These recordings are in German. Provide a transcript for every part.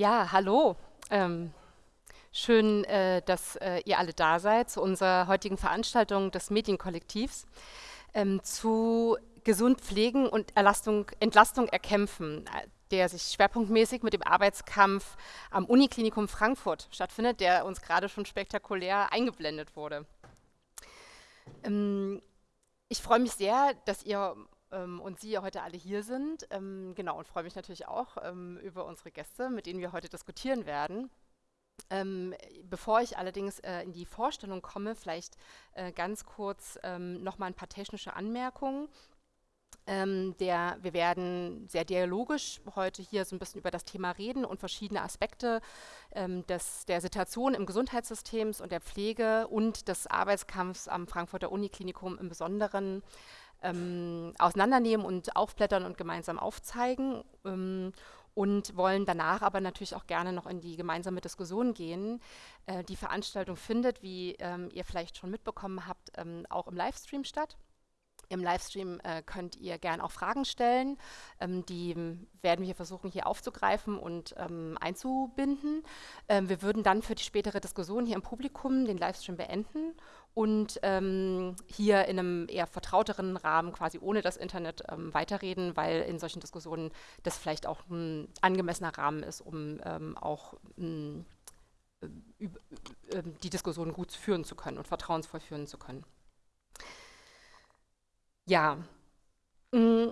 Ja, hallo. Ähm, schön, äh, dass äh, ihr alle da seid zu unserer heutigen Veranstaltung des Medienkollektivs ähm, zu gesund pflegen und Erlastung, Entlastung erkämpfen, äh, der sich schwerpunktmäßig mit dem Arbeitskampf am Uniklinikum Frankfurt stattfindet, der uns gerade schon spektakulär eingeblendet wurde. Ähm, ich freue mich sehr, dass ihr und Sie heute alle hier sind. Ähm, genau, und freue mich natürlich auch ähm, über unsere Gäste, mit denen wir heute diskutieren werden. Ähm, bevor ich allerdings äh, in die Vorstellung komme, vielleicht äh, ganz kurz ähm, noch mal ein paar technische Anmerkungen. Ähm, der, wir werden sehr dialogisch heute hier so ein bisschen über das Thema reden und verschiedene Aspekte ähm, des, der Situation im Gesundheitssystem und der Pflege und des Arbeitskampfs am Frankfurter Uniklinikum im Besonderen ähm, auseinandernehmen und aufblättern und gemeinsam aufzeigen ähm, und wollen danach aber natürlich auch gerne noch in die gemeinsame Diskussion gehen. Äh, die Veranstaltung findet, wie ähm, ihr vielleicht schon mitbekommen habt, ähm, auch im Livestream statt. Im Livestream äh, könnt ihr gerne auch Fragen stellen. Ähm, die werden wir versuchen hier aufzugreifen und ähm, einzubinden. Ähm, wir würden dann für die spätere Diskussion hier im Publikum den Livestream beenden und ähm, hier in einem eher vertrauteren Rahmen, quasi ohne das Internet, ähm, weiterreden, weil in solchen Diskussionen das vielleicht auch ein angemessener Rahmen ist, um ähm, auch äh, die Diskussion gut führen zu können und vertrauensvoll führen zu können. Ja, mm,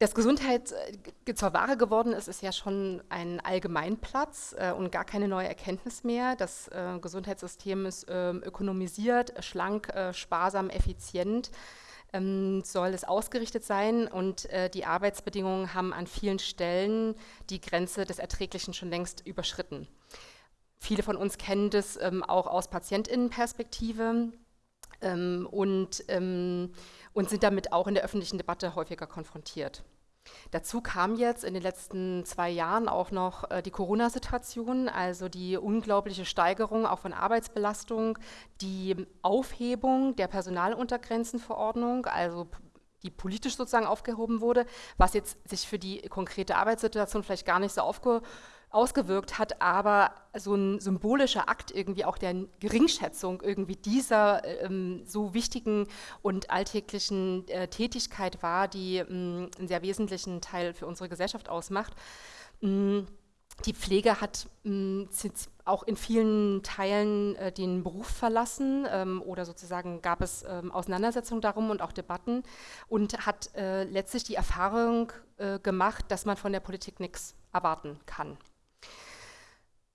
dass Gesundheit äh, zur Ware geworden ist, ist ja schon ein Allgemeinplatz äh, und gar keine neue Erkenntnis mehr. Das äh, Gesundheitssystem ist äh, ökonomisiert, schlank, äh, sparsam, effizient ähm, soll es ausgerichtet sein und äh, die Arbeitsbedingungen haben an vielen Stellen die Grenze des Erträglichen schon längst überschritten. Viele von uns kennen das ähm, auch aus Patientinnenperspektive ähm, und ähm, und sind damit auch in der öffentlichen Debatte häufiger konfrontiert. Dazu kam jetzt in den letzten zwei Jahren auch noch äh, die Corona-Situation, also die unglaubliche Steigerung auch von Arbeitsbelastung, die Aufhebung der Personaluntergrenzenverordnung, also die politisch sozusagen aufgehoben wurde, was jetzt sich für die konkrete Arbeitssituation vielleicht gar nicht so aufgehoben ausgewirkt hat, aber so ein symbolischer Akt irgendwie auch der Geringschätzung irgendwie dieser ähm, so wichtigen und alltäglichen äh, Tätigkeit war, die ähm, einen sehr wesentlichen Teil für unsere Gesellschaft ausmacht. Ähm, die Pflege hat ähm, auch in vielen Teilen äh, den Beruf verlassen ähm, oder sozusagen gab es ähm, Auseinandersetzungen darum und auch Debatten und hat äh, letztlich die Erfahrung äh, gemacht, dass man von der Politik nichts erwarten kann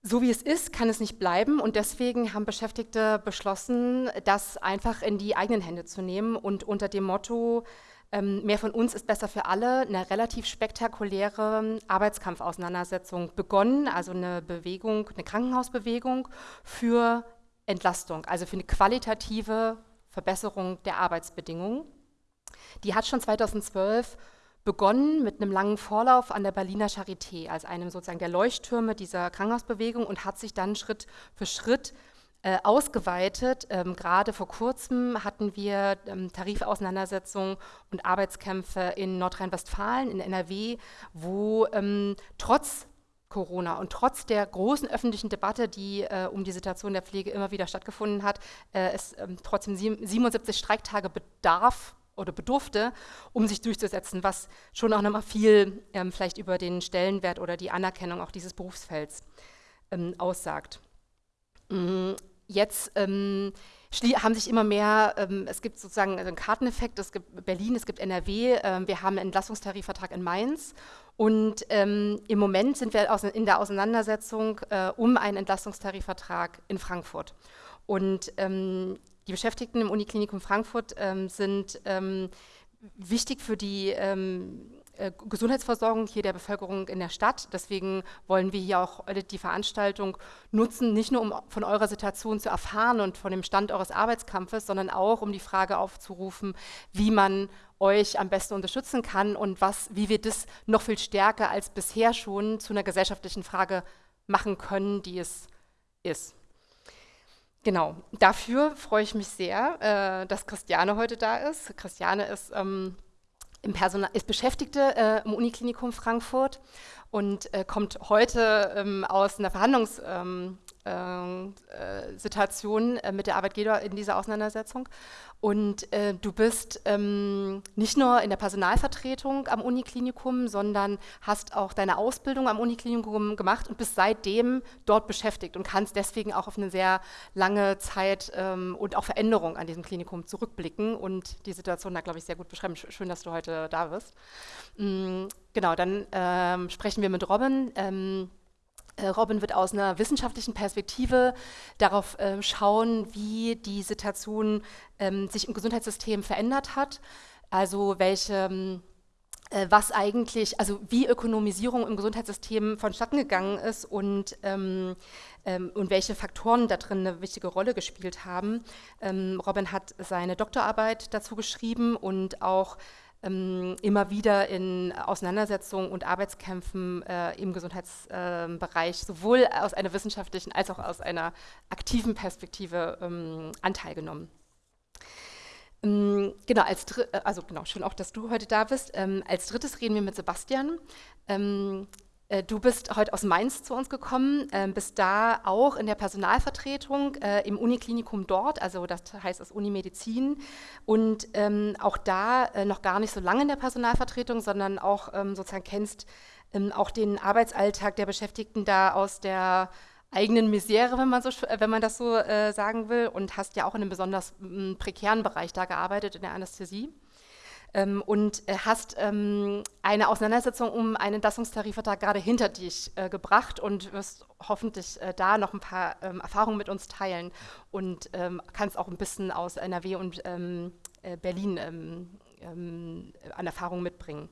so wie es ist, kann es nicht bleiben und deswegen haben Beschäftigte beschlossen, das einfach in die eigenen Hände zu nehmen und unter dem Motto, ähm, mehr von uns ist besser für alle, eine relativ spektakuläre Arbeitskampfauseinandersetzung begonnen, also eine Bewegung, eine Krankenhausbewegung für Entlastung, also für eine qualitative Verbesserung der Arbeitsbedingungen. Die hat schon 2012 begonnen mit einem langen Vorlauf an der Berliner Charité als einem sozusagen der Leuchttürme dieser Krankenhausbewegung und hat sich dann Schritt für Schritt äh, ausgeweitet. Ähm, Gerade vor kurzem hatten wir ähm, Tarifauseinandersetzungen und Arbeitskämpfe in Nordrhein-Westfalen, in NRW, wo ähm, trotz Corona und trotz der großen öffentlichen Debatte, die äh, um die Situation der Pflege immer wieder stattgefunden hat, äh, es ähm, trotzdem 77 Streiktage bedarf oder bedurfte, um sich durchzusetzen, was schon auch nochmal viel ähm, vielleicht über den Stellenwert oder die Anerkennung auch dieses Berufsfelds ähm, aussagt. Mhm. Jetzt ähm, haben sich immer mehr, ähm, es gibt sozusagen einen Karteneffekt, es gibt Berlin, es gibt NRW, äh, wir haben einen Entlastungstarifvertrag in Mainz und ähm, im Moment sind wir in der Auseinandersetzung äh, um einen Entlastungstarifvertrag in Frankfurt. Und ähm, die Beschäftigten im Uniklinikum Frankfurt ähm, sind ähm, wichtig für die ähm, äh, Gesundheitsversorgung hier der Bevölkerung in der Stadt. Deswegen wollen wir hier auch die Veranstaltung nutzen, nicht nur um von eurer Situation zu erfahren und von dem Stand eures Arbeitskampfes, sondern auch um die Frage aufzurufen, wie man euch am besten unterstützen kann und was, wie wir das noch viel stärker als bisher schon zu einer gesellschaftlichen Frage machen können, die es ist. Genau, dafür freue ich mich sehr, äh, dass Christiane heute da ist. Christiane ist, ähm, im Personal, ist Beschäftigte äh, im Uniklinikum Frankfurt und äh, kommt heute ähm, aus einer Verhandlungssituation ähm, äh, äh, mit der Arbeitgeber in dieser Auseinandersetzung und äh, du bist ähm, nicht nur in der Personalvertretung am Uniklinikum, sondern hast auch deine Ausbildung am Uniklinikum gemacht und bist seitdem dort beschäftigt und kannst deswegen auch auf eine sehr lange Zeit ähm, und auch Veränderung an diesem Klinikum zurückblicken und die Situation da, glaube ich, sehr gut beschreiben. Schön, dass du heute da bist. Mhm, genau, dann ähm, sprechen wir mit Robin. Ähm, äh, Robin wird aus einer wissenschaftlichen Perspektive darauf äh, schauen, wie die Situation ähm, sich im Gesundheitssystem verändert hat, also welche ähm, äh, was eigentlich, also wie Ökonomisierung im Gesundheitssystem vonstatten gegangen ist und, ähm, ähm, und welche Faktoren da drin eine wichtige Rolle gespielt haben. Ähm, Robin hat seine Doktorarbeit dazu geschrieben und auch ähm, immer wieder in Auseinandersetzungen und Arbeitskämpfen äh, im Gesundheitsbereich äh, sowohl aus einer wissenschaftlichen als auch aus einer aktiven Perspektive ähm, Anteil genommen. Ähm, genau, als äh, also genau, schön auch, dass du heute da bist. Ähm, als drittes reden wir mit Sebastian. Ähm, äh, du bist heute aus Mainz zu uns gekommen, äh, bist da auch in der Personalvertretung äh, im Uniklinikum dort, also das heißt das Unimedizin. Und ähm, auch da äh, noch gar nicht so lange in der Personalvertretung, sondern auch ähm, sozusagen kennst ähm, auch den Arbeitsalltag der Beschäftigten da aus der eigenen Misere, wenn man, so, wenn man das so äh, sagen will und hast ja auch in einem besonders prekären Bereich da gearbeitet, in der Anästhesie ähm, und äh, hast ähm, eine Auseinandersetzung um einen Entlassungstarifvertrag gerade hinter dich äh, gebracht und wirst hoffentlich äh, da noch ein paar ähm, Erfahrungen mit uns teilen und ähm, kannst auch ein bisschen aus NRW und ähm, äh, Berlin ähm, an Erfahrungen mitbringen.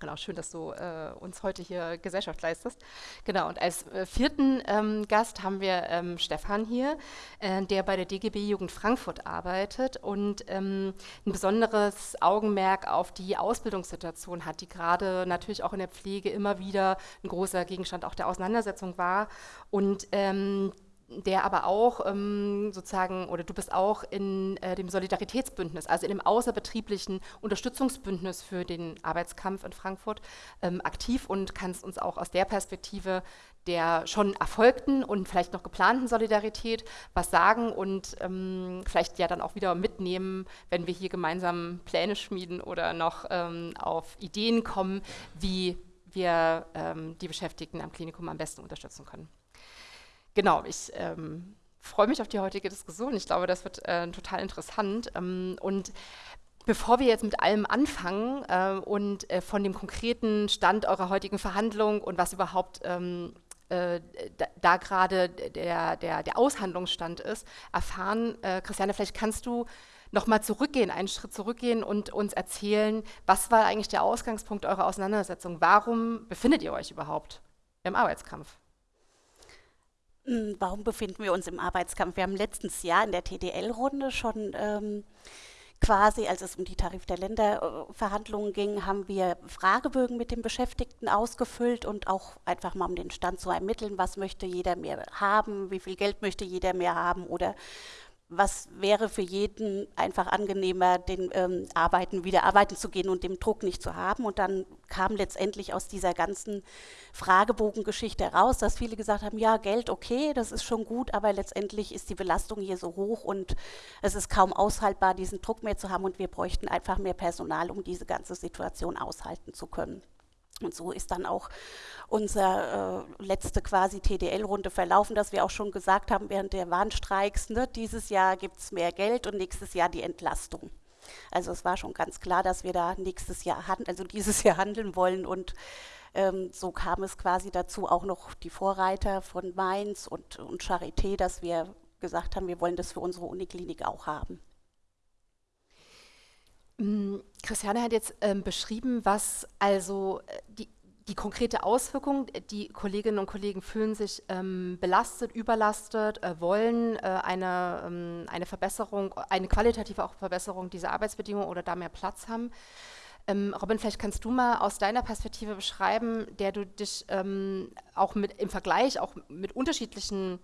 Genau, schön, dass du äh, uns heute hier Gesellschaft leistest. Genau, und als äh, vierten ähm, Gast haben wir ähm, Stefan hier, äh, der bei der DGB Jugend Frankfurt arbeitet und ähm, ein besonderes Augenmerk auf die Ausbildungssituation hat, die gerade natürlich auch in der Pflege immer wieder ein großer Gegenstand auch der Auseinandersetzung war. Und ähm, der aber auch ähm, sozusagen, oder du bist auch in äh, dem Solidaritätsbündnis, also in dem außerbetrieblichen Unterstützungsbündnis für den Arbeitskampf in Frankfurt ähm, aktiv und kannst uns auch aus der Perspektive der schon erfolgten und vielleicht noch geplanten Solidarität was sagen und ähm, vielleicht ja dann auch wieder mitnehmen, wenn wir hier gemeinsam Pläne schmieden oder noch ähm, auf Ideen kommen, wie wir ähm, die Beschäftigten am Klinikum am besten unterstützen können genau, ich ähm, freue mich auf die heutige Diskussion. Ich glaube, das wird äh, total interessant. Ähm, und Bevor wir jetzt mit allem anfangen äh, und äh, von dem konkreten Stand eurer heutigen Verhandlung und was überhaupt ähm, äh, da, da gerade der, der, der Aushandlungsstand ist, erfahren, äh, Christiane, vielleicht kannst du nochmal zurückgehen, einen Schritt zurückgehen und uns erzählen, was war eigentlich der Ausgangspunkt eurer Auseinandersetzung? Warum befindet ihr euch überhaupt im Arbeitskampf? Hm, warum befinden wir uns im Arbeitskampf? Wir haben letztes Jahr in der TDL-Runde schon ähm, quasi, als es um die Tarif der Länder-Verhandlungen ging, haben wir Fragebögen mit den Beschäftigten ausgefüllt und auch einfach mal um den Stand zu ermitteln, was möchte jeder mehr haben, wie viel Geld möchte jeder mehr haben oder was wäre für jeden einfach angenehmer, den ähm, Arbeiten wieder arbeiten zu gehen und den Druck nicht zu haben. Und dann kam letztendlich aus dieser ganzen Fragebogengeschichte heraus, dass viele gesagt haben, ja, Geld, okay, das ist schon gut, aber letztendlich ist die Belastung hier so hoch und es ist kaum aushaltbar, diesen Druck mehr zu haben und wir bräuchten einfach mehr Personal, um diese ganze Situation aushalten zu können. Und so ist dann auch unsere äh, letzte quasi TDL-Runde verlaufen, dass wir auch schon gesagt haben während der Warnstreiks, ne, dieses Jahr gibt es mehr Geld und nächstes Jahr die Entlastung. Also es war schon ganz klar, dass wir da nächstes Jahr, also dieses Jahr handeln wollen und ähm, so kam es quasi dazu auch noch die Vorreiter von Mainz und, und Charité, dass wir gesagt haben, wir wollen das für unsere Uniklinik auch haben. Mm, Christiane hat jetzt ähm, beschrieben, was also äh, die, die konkrete Auswirkung, die Kolleginnen und Kollegen fühlen sich ähm, belastet, überlastet, äh, wollen äh, eine, ähm, eine Verbesserung, eine qualitative auch Verbesserung dieser Arbeitsbedingungen oder da mehr Platz haben. Ähm, Robin, vielleicht kannst du mal aus deiner Perspektive beschreiben, der du dich ähm, auch mit, im Vergleich auch mit unterschiedlichen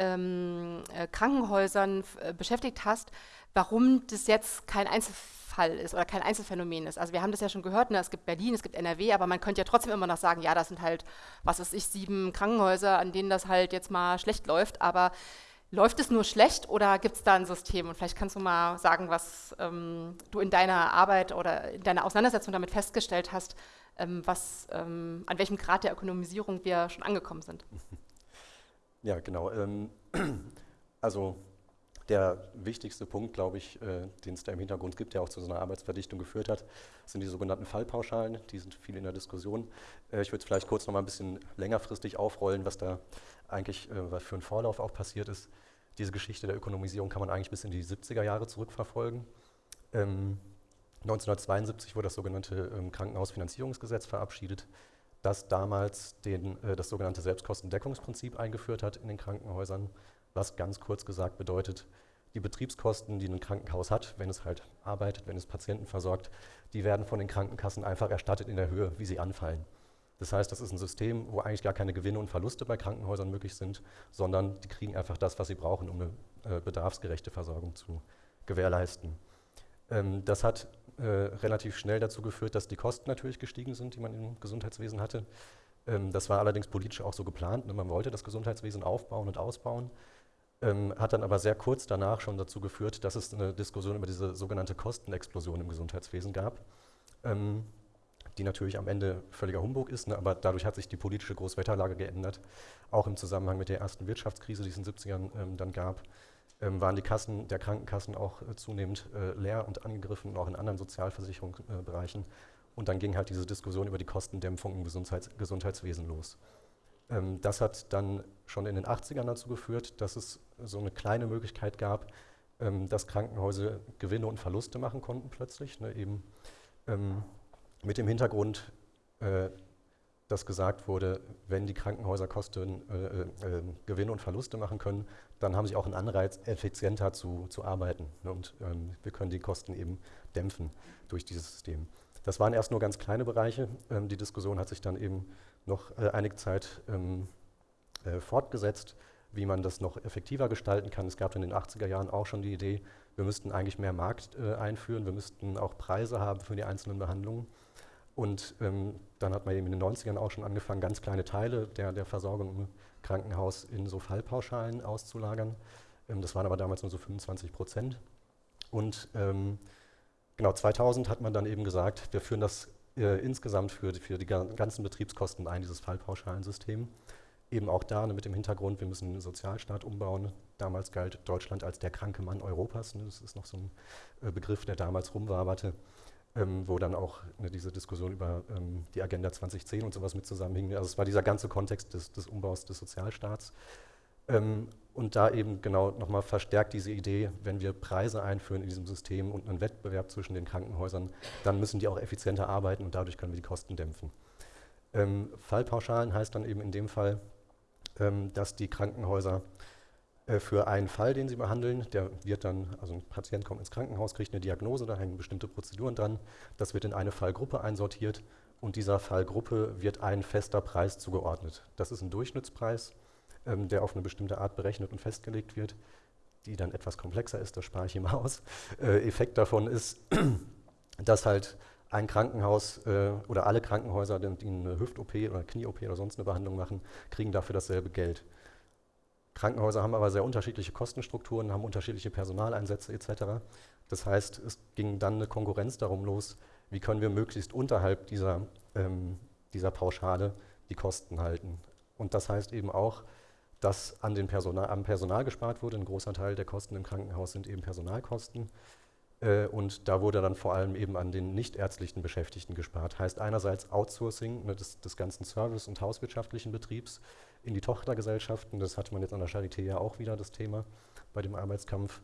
ähm, äh, Krankenhäusern äh, beschäftigt hast, warum das jetzt kein Einzelfall ist oder kein Einzelfenomen ist. Also wir haben das ja schon gehört, ne? es gibt Berlin, es gibt NRW, aber man könnte ja trotzdem immer noch sagen, ja, das sind halt, was weiß ich, sieben Krankenhäuser, an denen das halt jetzt mal schlecht läuft, aber läuft es nur schlecht oder gibt es da ein System? Und vielleicht kannst du mal sagen, was ähm, du in deiner Arbeit oder in deiner Auseinandersetzung damit festgestellt hast, ähm, was, ähm, an welchem Grad der Ökonomisierung wir schon angekommen sind. Ja, genau. Ähm, also der wichtigste Punkt, glaube ich, äh, den es da im Hintergrund gibt, der auch zu so einer Arbeitsverdichtung geführt hat, sind die sogenannten Fallpauschalen. Die sind viel in der Diskussion. Äh, ich würde es vielleicht kurz noch mal ein bisschen längerfristig aufrollen, was da eigentlich äh, für ein Vorlauf auch passiert ist. Diese Geschichte der Ökonomisierung kann man eigentlich bis in die 70er Jahre zurückverfolgen. Ähm, 1972 wurde das sogenannte ähm, Krankenhausfinanzierungsgesetz verabschiedet, das damals den, äh, das sogenannte Selbstkostendeckungsprinzip eingeführt hat in den Krankenhäusern was ganz kurz gesagt bedeutet, die Betriebskosten, die ein Krankenhaus hat, wenn es halt arbeitet, wenn es Patienten versorgt, die werden von den Krankenkassen einfach erstattet in der Höhe, wie sie anfallen. Das heißt, das ist ein System, wo eigentlich gar keine Gewinne und Verluste bei Krankenhäusern möglich sind, sondern die kriegen einfach das, was sie brauchen, um eine äh, bedarfsgerechte Versorgung zu gewährleisten. Ähm, das hat äh, relativ schnell dazu geführt, dass die Kosten natürlich gestiegen sind, die man im Gesundheitswesen hatte. Ähm, das war allerdings politisch auch so geplant. Ne? Man wollte das Gesundheitswesen aufbauen und ausbauen ähm, hat dann aber sehr kurz danach schon dazu geführt, dass es eine Diskussion über diese sogenannte Kostenexplosion im Gesundheitswesen gab, ähm, die natürlich am Ende völliger Humbug ist, ne, aber dadurch hat sich die politische Großwetterlage geändert. Auch im Zusammenhang mit der ersten Wirtschaftskrise, die es in den 70ern ähm, dann gab, waren die Kassen der Krankenkassen auch äh, zunehmend äh, leer und angegriffen, auch in anderen Sozialversicherungsbereichen. Äh, und dann ging halt diese Diskussion über die Kostendämpfung im Gesundheits Gesundheitswesen los. Ähm, das hat dann schon in den 80ern dazu geführt, dass es so eine kleine Möglichkeit gab, ähm, dass Krankenhäuser Gewinne und Verluste machen konnten plötzlich. Ne, eben ähm, mit dem Hintergrund, äh, dass gesagt wurde, wenn die Krankenhäuser Kosten, äh, äh, Gewinne und Verluste machen können, dann haben sie auch einen Anreiz, effizienter zu, zu arbeiten. Ne, und ähm, wir können die Kosten eben dämpfen durch dieses System. Das waren erst nur ganz kleine Bereiche. Ähm, die Diskussion hat sich dann eben noch äh, einige Zeit ähm, äh, fortgesetzt, wie man das noch effektiver gestalten kann. Es gab in den 80er Jahren auch schon die Idee, wir müssten eigentlich mehr Markt äh, einführen, wir müssten auch Preise haben für die einzelnen Behandlungen. Und ähm, dann hat man eben in den 90ern auch schon angefangen, ganz kleine Teile der, der Versorgung Krankenhaus in so Fallpauschalen auszulagern. Ähm, das waren aber damals nur so 25 Prozent. Und ähm, genau 2000 hat man dann eben gesagt, wir führen das äh, insgesamt für, für die ganzen Betriebskosten ein, dieses Fallpauschalensystem. Eben auch da ne, mit dem Hintergrund, wir müssen den Sozialstaat umbauen. Damals galt Deutschland als der kranke Mann Europas. Ne, das ist noch so ein äh, Begriff, der damals rumwaberte, ähm, wo dann auch ne, diese Diskussion über ähm, die Agenda 2010 und sowas mit zusammenhing. Also es war dieser ganze Kontext des, des Umbaus des Sozialstaats. Ähm, und da eben genau nochmal verstärkt diese Idee, wenn wir Preise einführen in diesem System und einen Wettbewerb zwischen den Krankenhäusern, dann müssen die auch effizienter arbeiten und dadurch können wir die Kosten dämpfen. Ähm, Fallpauschalen heißt dann eben in dem Fall, ähm, dass die Krankenhäuser für einen Fall, den sie behandeln, der wird dann, also ein Patient kommt ins Krankenhaus, kriegt eine Diagnose, da hängen bestimmte Prozeduren dran, das wird in eine Fallgruppe einsortiert und dieser Fallgruppe wird ein fester Preis zugeordnet. Das ist ein Durchschnittspreis ähm, der auf eine bestimmte Art berechnet und festgelegt wird, die dann etwas komplexer ist, das spare ich mal aus. Äh, Effekt davon ist, dass halt ein Krankenhaus äh, oder alle Krankenhäuser, die eine Hüft-OP oder Knie-OP oder sonst eine Behandlung machen, kriegen dafür dasselbe Geld. Krankenhäuser haben aber sehr unterschiedliche Kostenstrukturen, haben unterschiedliche Personaleinsätze etc. Das heißt, es ging dann eine Konkurrenz darum los, wie können wir möglichst unterhalb dieser, ähm, dieser Pauschale die Kosten halten. Und das heißt eben auch, dass an den Personal, am Personal gespart wurde. Ein großer Teil der Kosten im Krankenhaus sind eben Personalkosten. Äh, und da wurde dann vor allem eben an den nichtärztlichen Beschäftigten gespart. Heißt einerseits Outsourcing ne, des, des, ganzen Service- und hauswirtschaftlichen Betriebs in die Tochtergesellschaften. Das hatte man jetzt an der Charité ja auch wieder das Thema bei dem Arbeitskampf.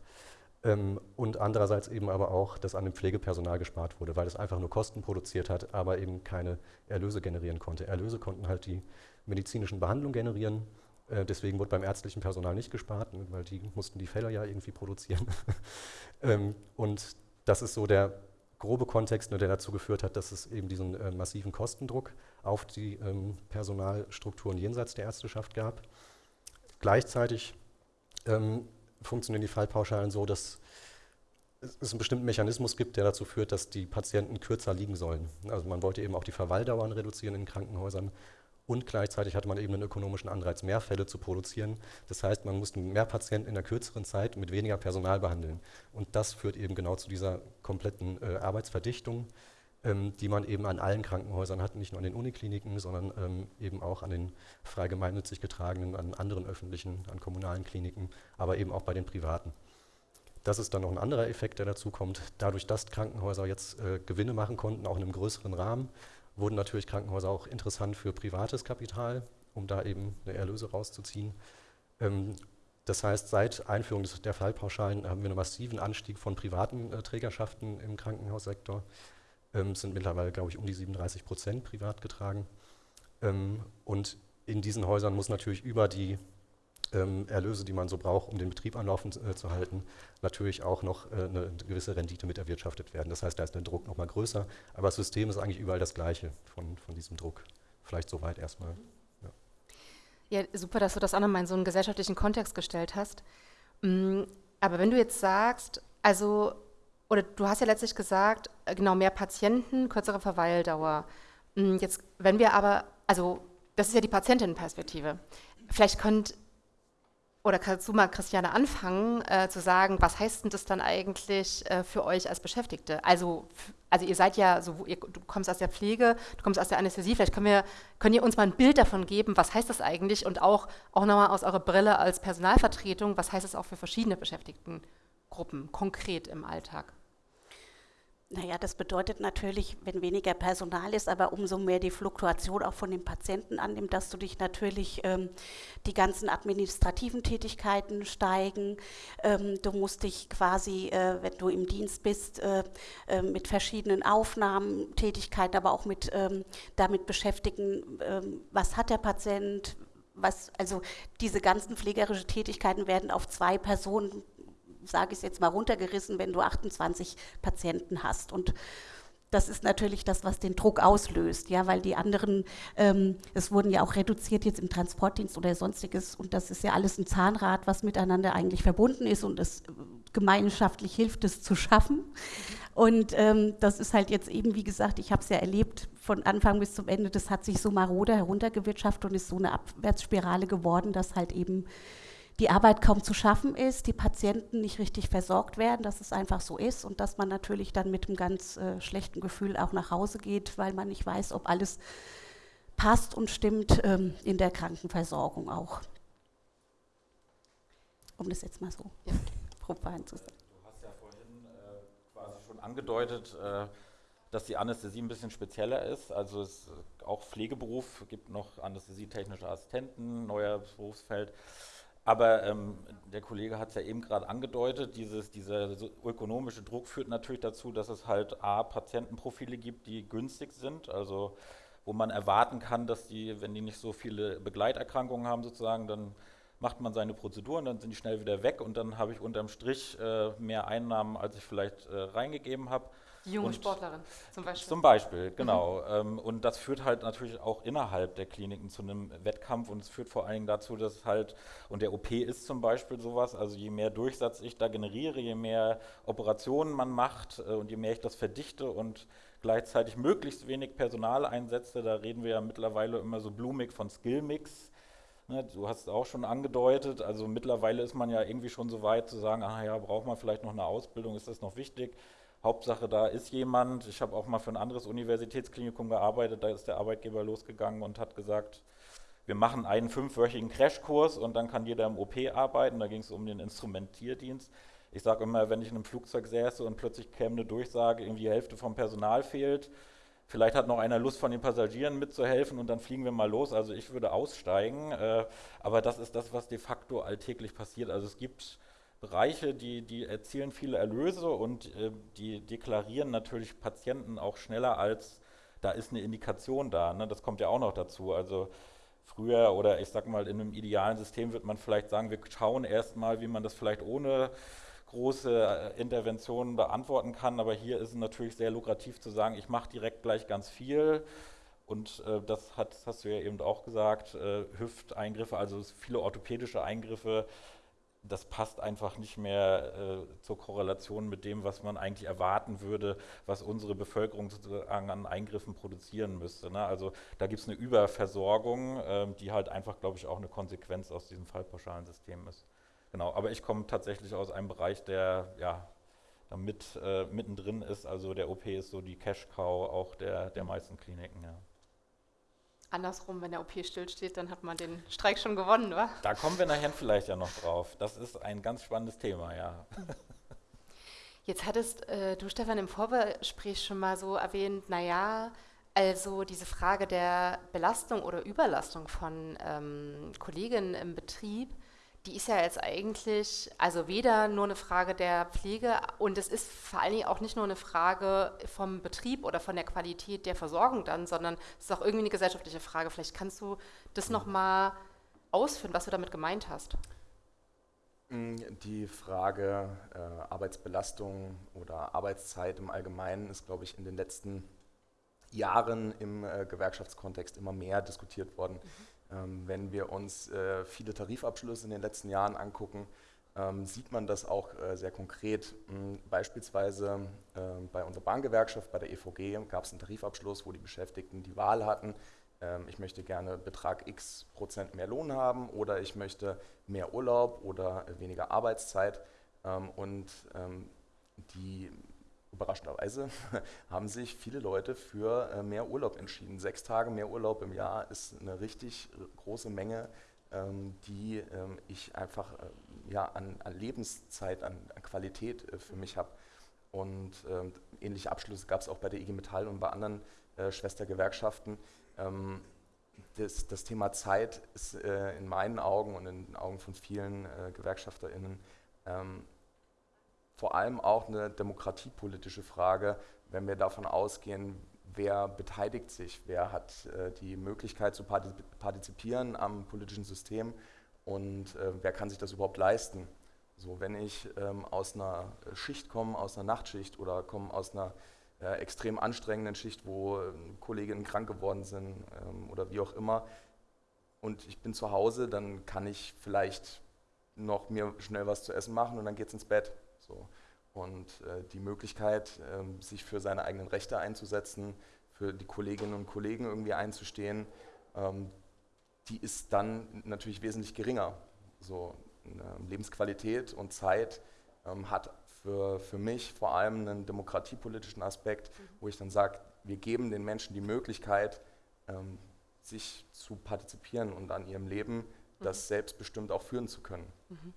Ähm, und andererseits eben aber auch, dass an dem Pflegepersonal gespart wurde, weil es einfach nur Kosten produziert hat, aber eben keine Erlöse generieren konnte. Erlöse konnten halt die medizinischen Behandlungen generieren äh, deswegen wurde beim ärztlichen Personal nicht gespart, ne, weil die mussten die Fälle ja irgendwie produzieren. ähm, und das ist so der grobe Kontext, ne, der dazu geführt hat, dass es eben diesen äh, massiven Kostendruck auf die ähm, Personalstrukturen jenseits der Ärzteschaft gab. Gleichzeitig ähm, funktionieren die Fallpauschalen so, dass es einen bestimmten Mechanismus gibt, der dazu führt, dass die Patienten kürzer liegen sollen. Also man wollte eben auch die Verweildauern reduzieren in Krankenhäusern und gleichzeitig hatte man eben einen ökonomischen Anreiz, mehr Fälle zu produzieren. Das heißt, man musste mehr Patienten in der kürzeren Zeit mit weniger Personal behandeln. Und das führt eben genau zu dieser kompletten äh, Arbeitsverdichtung, die man eben an allen Krankenhäusern hat, nicht nur an den Unikliniken, sondern ähm, eben auch an den frei gemeinnützig getragenen, an anderen öffentlichen, an kommunalen Kliniken, aber eben auch bei den privaten. Das ist dann noch ein anderer Effekt, der dazu kommt. Dadurch, dass Krankenhäuser jetzt äh, Gewinne machen konnten, auch in einem größeren Rahmen, wurden natürlich Krankenhäuser auch interessant für privates Kapital, um da eben eine Erlöse rauszuziehen. Ähm, das heißt, seit Einführung des, der Fallpauschalen haben wir einen massiven Anstieg von privaten äh, Trägerschaften im Krankenhaussektor. Ähm, sind mittlerweile, glaube ich, um die 37 Prozent privat getragen. Ähm, und in diesen Häusern muss natürlich über die ähm, Erlöse, die man so braucht, um den Betrieb am Laufen äh, zu halten, natürlich auch noch äh, eine gewisse Rendite mit erwirtschaftet werden. Das heißt, da ist der Druck noch mal größer, aber das System ist eigentlich überall das gleiche von, von diesem Druck. Vielleicht soweit erstmal. Ja. ja, super, dass du das auch nochmal in so einen gesellschaftlichen Kontext gestellt hast. Mm, aber wenn du jetzt sagst, also, oder du hast ja letztlich gesagt, äh, genau, mehr Patienten, kürzere Verweildauer. Mm, jetzt, wenn wir aber, also, das ist ja die Patientinnenperspektive. Vielleicht könnt oder kannst du mal, Christiane, anfangen äh, zu sagen, was heißt denn das dann eigentlich äh, für euch als Beschäftigte? Also, also ihr seid ja, so, ihr, du kommst aus der Pflege, du kommst aus der Anästhesie, vielleicht können wir, könnt ihr uns mal ein Bild davon geben, was heißt das eigentlich und auch, auch nochmal aus eurer Brille als Personalvertretung, was heißt das auch für verschiedene Beschäftigtengruppen konkret im Alltag? Naja, das bedeutet natürlich, wenn weniger Personal ist, aber umso mehr die Fluktuation auch von den Patienten annimmt, dass du dich natürlich ähm, die ganzen administrativen Tätigkeiten steigen. Ähm, du musst dich quasi, äh, wenn du im Dienst bist, äh, äh, mit verschiedenen Aufnahmetätigkeiten, aber auch mit ähm, damit beschäftigen, ähm, was hat der Patient, was, also diese ganzen pflegerischen Tätigkeiten werden auf zwei Personen sage ich es jetzt mal runtergerissen, wenn du 28 Patienten hast. Und das ist natürlich das, was den Druck auslöst, ja, weil die anderen, ähm, es wurden ja auch reduziert jetzt im Transportdienst oder sonstiges und das ist ja alles ein Zahnrad, was miteinander eigentlich verbunden ist und es gemeinschaftlich hilft, es zu schaffen. Und ähm, das ist halt jetzt eben, wie gesagt, ich habe es ja erlebt von Anfang bis zum Ende, das hat sich so marode heruntergewirtschaftet und ist so eine Abwärtsspirale geworden, dass halt eben die Arbeit kaum zu schaffen ist, die Patienten nicht richtig versorgt werden, dass es einfach so ist und dass man natürlich dann mit einem ganz äh, schlechten Gefühl auch nach Hause geht, weil man nicht weiß, ob alles passt und stimmt ähm, in der Krankenversorgung auch. Um das jetzt mal so ja. profan zu sagen. Du hast ja vorhin äh, quasi schon angedeutet, äh, dass die Anästhesie ein bisschen spezieller ist. Also es auch Pflegeberuf, gibt noch anästhesietechnische Assistenten, neuer Berufsfeld. Aber ähm, der Kollege hat es ja eben gerade angedeutet, dieses, dieser ökonomische Druck führt natürlich dazu, dass es halt A, Patientenprofile gibt, die günstig sind, also wo man erwarten kann, dass die, wenn die nicht so viele Begleiterkrankungen haben sozusagen, dann macht man seine Prozeduren, dann sind die schnell wieder weg und dann habe ich unterm Strich äh, mehr Einnahmen, als ich vielleicht äh, reingegeben habe. Junge und Sportlerin zum Beispiel. Zum Beispiel, genau. Mhm. und das führt halt natürlich auch innerhalb der Kliniken zu einem Wettkampf und es führt vor allen Dingen dazu, dass halt, und der OP ist zum Beispiel sowas, also je mehr Durchsatz ich da generiere, je mehr Operationen man macht äh, und je mehr ich das verdichte und gleichzeitig möglichst wenig Personal einsetze, da reden wir ja mittlerweile immer so blumig von Skillmix. Ne, du hast es auch schon angedeutet, also mittlerweile ist man ja irgendwie schon so weit zu sagen, ah ja, braucht man vielleicht noch eine Ausbildung, ist das noch wichtig? Hauptsache, da ist jemand. Ich habe auch mal für ein anderes Universitätsklinikum gearbeitet. Da ist der Arbeitgeber losgegangen und hat gesagt, wir machen einen fünfwöchigen Crashkurs und dann kann jeder im OP arbeiten. Da ging es um den Instrumentierdienst. Ich sage immer, wenn ich in einem Flugzeug säße und plötzlich käme eine Durchsage, irgendwie die Hälfte vom Personal fehlt, vielleicht hat noch einer Lust von den Passagieren mitzuhelfen und dann fliegen wir mal los. Also ich würde aussteigen, äh, aber das ist das, was de facto alltäglich passiert. Also es gibt Bereiche, die, die erzielen viele Erlöse und äh, die deklarieren natürlich Patienten auch schneller als da ist eine Indikation da. Ne? Das kommt ja auch noch dazu. Also früher oder ich sag mal in einem idealen System wird man vielleicht sagen, wir schauen erstmal, wie man das vielleicht ohne große äh, Interventionen beantworten kann. Aber hier ist es natürlich sehr lukrativ zu sagen, ich mache direkt gleich ganz viel. Und äh, das, hat, hast du ja eben auch gesagt, äh, Hüfteingriffe, also viele orthopädische Eingriffe das passt einfach nicht mehr äh, zur Korrelation mit dem, was man eigentlich erwarten würde, was unsere Bevölkerung sozusagen an Eingriffen produzieren müsste. Ne? Also da gibt es eine Überversorgung, äh, die halt einfach, glaube ich, auch eine Konsequenz aus diesem fallpauschalen System ist. Genau, aber ich komme tatsächlich aus einem Bereich, der ja da äh, mittendrin ist. Also der OP ist so die Cash-Cow auch der, der meisten Kliniken. Ja. Andersrum, wenn der OP stillsteht, dann hat man den Streik schon gewonnen, oder? Da kommen wir nachher vielleicht ja noch drauf. Das ist ein ganz spannendes Thema, ja. Jetzt hattest äh, du, Stefan, im Vorgespräch schon mal so erwähnt, naja, also diese Frage der Belastung oder Überlastung von ähm, Kolleginnen im Betrieb, die ist ja jetzt eigentlich, also weder nur eine Frage der Pflege und es ist vor allen Dingen auch nicht nur eine Frage vom Betrieb oder von der Qualität der Versorgung dann, sondern es ist auch irgendwie eine gesellschaftliche Frage. Vielleicht kannst du das nochmal ausführen, was du damit gemeint hast. Mm, die Frage äh, Arbeitsbelastung oder Arbeitszeit im Allgemeinen ist, glaube ich, in den letzten Jahren im äh, Gewerkschaftskontext immer mehr diskutiert worden. Mhm wenn wir uns äh, viele Tarifabschlüsse in den letzten Jahren angucken, ähm, sieht man das auch äh, sehr konkret. Hm, beispielsweise ähm, bei unserer Bahngewerkschaft, bei der EVG, gab es einen Tarifabschluss, wo die Beschäftigten die Wahl hatten, ich möchte gerne Betrag x Prozent mehr Lohn haben oder ich möchte mehr Urlaub oder weniger Arbeitszeit. Und die überraschenderweise haben sich viele Leute für äh, mehr Urlaub entschieden. Sechs Tage mehr Urlaub im Jahr ist eine richtig große Menge, ähm, die ähm, ich einfach äh, ja, an, an Lebenszeit, an, an Qualität äh, für mich habe. Und ähm, ähnliche Abschlüsse gab es auch bei der IG Metall und bei anderen Schwestergewerkschaften. Das, das, Thema Zeit ist in meinen Augen und in den Augen von vielen GewerkschafterInnen vor allem auch eine demokratiepolitische Frage, wenn wir davon ausgehen, wer beteiligt sich, wer hat äh, die Möglichkeit zu partizipieren am politischen System und äh, wer kann sich das überhaupt leisten. So, wenn ich ähm, aus einer Schicht komme, aus einer Nachtschicht oder komme aus einer äh, extrem anstrengenden Schicht, wo äh, Kolleginnen krank geworden sind ähm, oder wie auch immer, und ich bin zu Hause, dann kann ich vielleicht noch mir schnell was zu essen machen und dann geht es ins Bett. So. Und äh, die Möglichkeit, äh, sich für seine eigenen Rechte einzusetzen, für die Kolleginnen und Kollegen irgendwie einzustehen, ähm, die ist dann natürlich wesentlich geringer. So Lebensqualität und Zeit ähm, hat für, für mich vor allem einen demokratiepolitischen Aspekt, mhm. wo ich dann sage, wir geben den Menschen die Möglichkeit, ähm, sich zu partizipieren und an ihrem Leben das mhm. selbstbestimmt auch führen zu können. Mhm.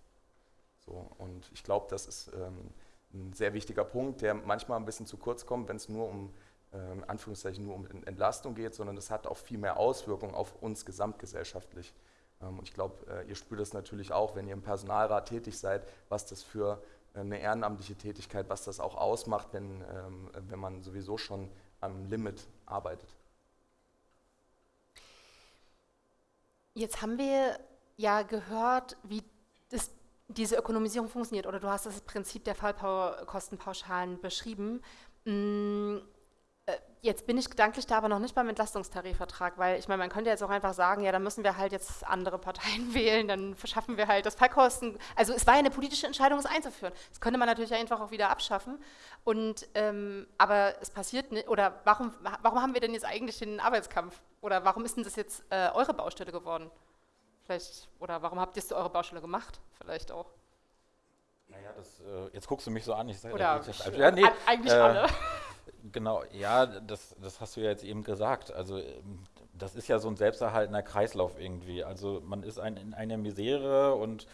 So, und ich glaube, das ist ähm, ein sehr wichtiger Punkt, der manchmal ein bisschen zu kurz kommt, wenn es nur um ähm, Anführungszeichen nur um Entlastung geht, sondern es hat auch viel mehr Auswirkungen auf uns gesamtgesellschaftlich. Ähm, und ich glaube, äh, ihr spürt das natürlich auch, wenn ihr im Personalrat tätig seid, was das für äh, eine ehrenamtliche Tätigkeit, was das auch ausmacht, wenn, ähm, wenn man sowieso schon am Limit arbeitet. Jetzt haben wir ja gehört, wie das diese Ökonomisierung funktioniert oder du hast das Prinzip der Fallkostenpauschalen beschrieben. Mm, äh, jetzt bin ich gedanklich da aber noch nicht beim Entlastungstarifvertrag, weil ich meine, man könnte jetzt auch einfach sagen, ja, dann müssen wir halt jetzt andere Parteien wählen, dann verschaffen wir halt das Fallkosten. Also es war ja eine politische Entscheidung, es einzuführen. Das könnte man natürlich einfach auch wieder abschaffen. Und ähm, aber es passiert nicht. Oder warum, warum haben wir denn jetzt eigentlich den Arbeitskampf? Oder warum ist denn das jetzt äh, eure Baustelle geworden? Vielleicht, oder warum habt ihr es eure Baustelle gemacht? Vielleicht auch. Naja, das, äh, jetzt guckst du mich so an, ich sage oder ja, nee, eigentlich äh, alle. Genau, ja, das, das hast du ja jetzt eben gesagt. Also ähm, das ist ja so ein selbsterhaltender Kreislauf irgendwie. Also man ist ein, in einer Misere und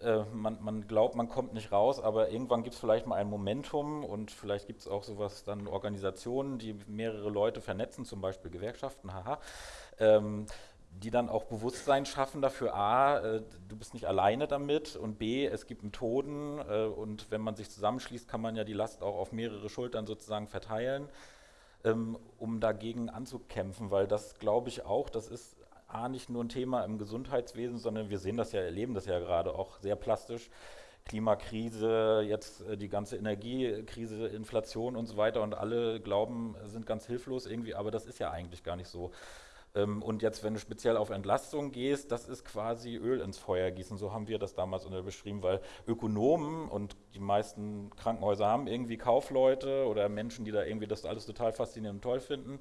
äh, man, man, glaubt, man kommt nicht raus, aber irgendwann gibt es vielleicht mal ein Momentum und vielleicht gibt es auch sowas dann Organisationen, die mehrere Leute vernetzen, zum Beispiel Gewerkschaften, haha. Ähm, die dann auch Bewusstsein schaffen dafür, a, äh, du bist nicht alleine damit und b, es gibt Methoden äh, und wenn man sich zusammenschließt, kann man ja die Last auch auf mehrere Schultern sozusagen verteilen, ähm, um dagegen anzukämpfen, weil das glaube ich auch, das ist a, nicht nur ein Thema im Gesundheitswesen, sondern wir sehen das ja, erleben das ja gerade auch sehr plastisch, Klimakrise, jetzt äh, die ganze Energiekrise, Inflation und so weiter und alle glauben, sind ganz hilflos irgendwie, aber das ist ja eigentlich gar nicht so. Ähm, und jetzt, wenn du speziell auf Entlastung gehst, das ist quasi Öl ins Feuer gießen. So haben wir das damals beschrieben, weil Ökonomen und die meisten Krankenhäuser haben irgendwie Kaufleute oder Menschen, die da irgendwie das alles total faszinierend und toll finden.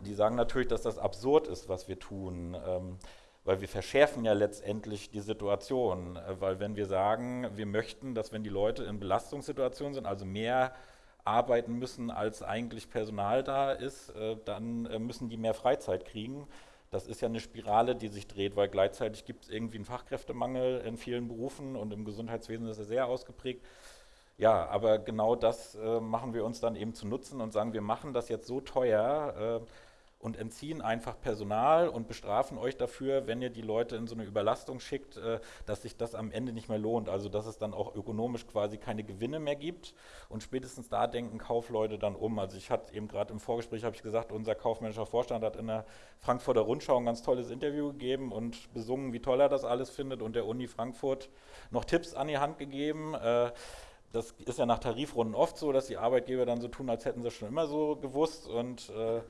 Die sagen natürlich, dass das absurd ist, was wir tun. Ähm, weil wir verschärfen ja letztendlich die Situation. Äh, weil wenn wir sagen, wir möchten, dass wenn die Leute in Belastungssituationen sind, also mehr arbeiten müssen, als eigentlich Personal da ist, äh, dann äh, müssen die mehr Freizeit kriegen. Das ist ja eine Spirale, die sich dreht, weil gleichzeitig gibt es irgendwie einen Fachkräftemangel in vielen Berufen und im Gesundheitswesen ist er sehr ausgeprägt. Ja, aber genau das äh, machen wir uns dann eben zu nutzen und sagen, wir machen das jetzt so teuer, und entziehen einfach Personal und bestrafen euch dafür, wenn ihr die Leute in so eine Überlastung schickt, äh, dass sich das am Ende nicht mehr lohnt. Also dass es dann auch ökonomisch quasi keine Gewinne mehr gibt. Und spätestens da denken Kaufleute dann um. Also ich hatte eben gerade im Vorgespräch, ich gesagt, unser kaufmännischer Vorstand hat in der Frankfurter Rundschau ein ganz tolles Interview gegeben und besungen, wie toll er das alles findet und der Uni Frankfurt noch Tipps an die Hand gegeben. Äh, das ist ja nach Tarifrunden oft so, dass die Arbeitgeber dann so tun, als hätten sie schon immer so gewusst und äh,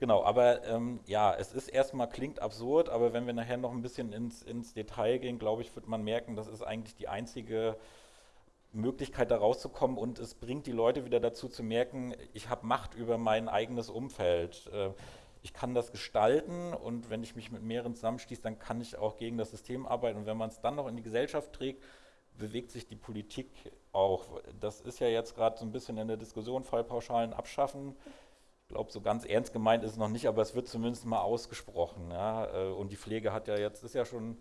Genau, aber ähm, ja, es ist erstmal, klingt absurd, aber wenn wir nachher noch ein bisschen ins, ins Detail gehen, glaube ich, wird man merken, das ist eigentlich die einzige Möglichkeit, da rauszukommen. Und es bringt die Leute wieder dazu zu merken, ich habe Macht über mein eigenes Umfeld. Äh, ich kann das gestalten und wenn ich mich mit mehreren zusammenschließe, dann kann ich auch gegen das System arbeiten. Und wenn man es dann noch in die Gesellschaft trägt, bewegt sich die Politik auch. Das ist ja jetzt gerade so ein bisschen in der Diskussion, Fallpauschalen abschaffen glaube, so ganz ernst gemeint ist es noch nicht, aber es wird zumindest mal ausgesprochen. Ja? Äh, und die Pflege hat ja jetzt, ist ja schon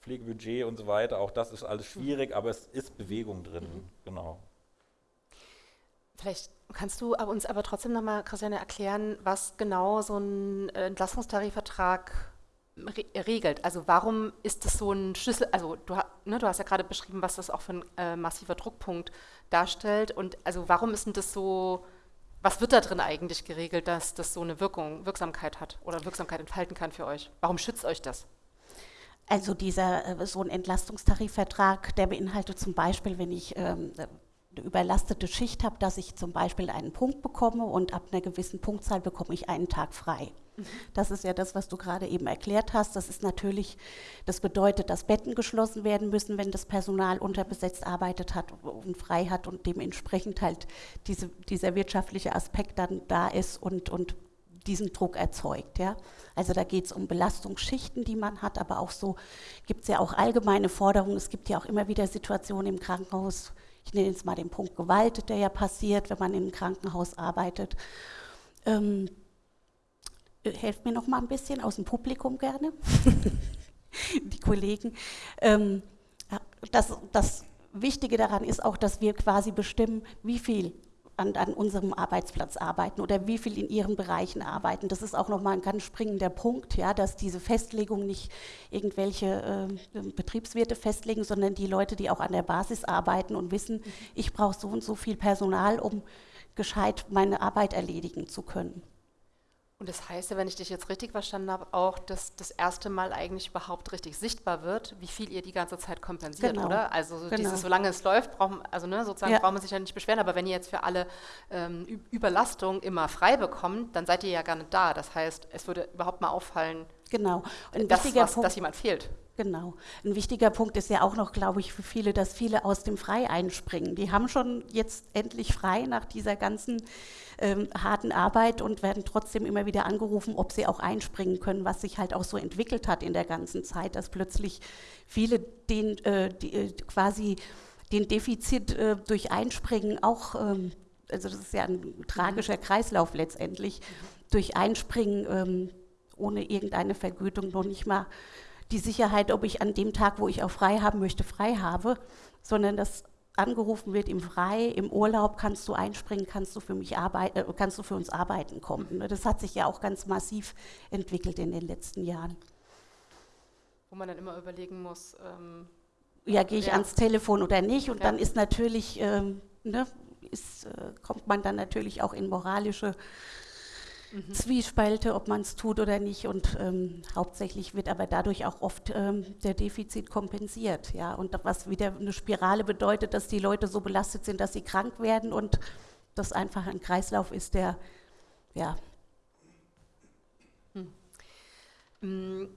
Pflegebudget und so weiter, auch das ist alles schwierig, aber es ist Bewegung drin, mhm. genau. Vielleicht kannst du uns aber trotzdem nochmal, Christiane, erklären, was genau so ein äh, Entlastungstarifvertrag regelt. Also warum ist das so ein Schlüssel, also du, ne, du hast ja gerade beschrieben, was das auch für ein äh, massiver Druckpunkt darstellt und also warum ist denn das so was wird da drin eigentlich geregelt, dass das so eine Wirkung, Wirksamkeit hat oder Wirksamkeit entfalten kann für euch? Warum schützt euch das? Also dieser äh, so ein Entlastungstarifvertrag, der beinhaltet zum Beispiel, wenn ich ähm, eine überlastete Schicht habe, dass ich zum Beispiel einen Punkt bekomme und ab einer gewissen Punktzahl bekomme ich einen Tag frei. Das ist ja das, was du gerade eben erklärt hast. Das ist natürlich, das bedeutet, dass Betten geschlossen werden müssen, wenn das Personal unterbesetzt arbeitet hat und frei hat und dementsprechend halt diese, dieser wirtschaftliche Aspekt dann da ist und, und diesen Druck erzeugt. Ja? Also da geht es um Belastungsschichten, die man hat, aber auch so gibt es ja auch allgemeine Forderungen. Es gibt ja auch immer wieder Situationen im Krankenhaus, ich nenne jetzt mal den Punkt Gewalt, der ja passiert, wenn man einem Krankenhaus arbeitet. Ähm, helft mir noch mal ein bisschen aus dem Publikum gerne, die Kollegen. Ähm, das, das Wichtige daran ist auch, dass wir quasi bestimmen, wie viel an, an, unserem Arbeitsplatz arbeiten oder wie viel in ihren Bereichen arbeiten. Das ist auch nochmal ein ganz springender Punkt, ja, dass diese Festlegung nicht irgendwelche äh, Betriebswirte festlegen, sondern die Leute, die auch an der Basis arbeiten und wissen, mhm. ich brauche so und so viel Personal, um gescheit meine Arbeit erledigen zu können. Und das heißt ja, wenn ich dich jetzt richtig verstanden habe, auch, dass das erste Mal eigentlich überhaupt richtig sichtbar wird, wie viel ihr die ganze Zeit kompensiert, genau. oder? Also so genau. dieses, solange es läuft, braucht, also ne, sozusagen ja. braucht man sich ja nicht beschweren, aber wenn ihr jetzt für alle ähm, Überlastung immer frei bekommt, dann seid ihr ja gar nicht da. Das heißt, es würde überhaupt mal auffallen, genau. dass, was, dass jemand fehlt. Genau. Ein wichtiger Punkt ist ja auch noch, glaube ich, für viele, dass viele aus dem Frei einspringen. Die haben schon jetzt endlich frei nach dieser ganzen ähm, harten Arbeit und werden trotzdem immer wieder angerufen, ob sie auch einspringen können, was sich halt auch so entwickelt hat in der ganzen Zeit, dass plötzlich viele den äh, die, äh, quasi den Defizit äh, durch Einspringen auch, ähm, also das ist ja ein tragischer Kreislauf letztendlich, durch Einspringen ähm, ohne irgendeine Vergütung noch nicht mal die Sicherheit, ob ich an dem Tag, wo ich auch frei haben möchte, frei habe, sondern dass angerufen wird im Frei, im Urlaub kannst du einspringen, kannst du für mich arbeiten, äh, kannst du für uns arbeiten kommen. Ne? Das hat sich ja auch ganz massiv entwickelt in den letzten Jahren. Wo man dann immer überlegen muss, ähm, ja, gehe ich ja. ans Telefon oder nicht? Und ja. dann ist natürlich, ähm, ne, ist, äh, kommt man dann natürlich auch in moralische mhm. Zwiespalte, ob man es tut oder nicht. Und ähm, hauptsächlich wird aber dadurch auch oft ähm, der Defizit kompensiert. Ja? Und was wieder eine Spirale bedeutet, dass die Leute so belastet sind, dass sie krank werden und das einfach ein Kreislauf ist, der ja, hm.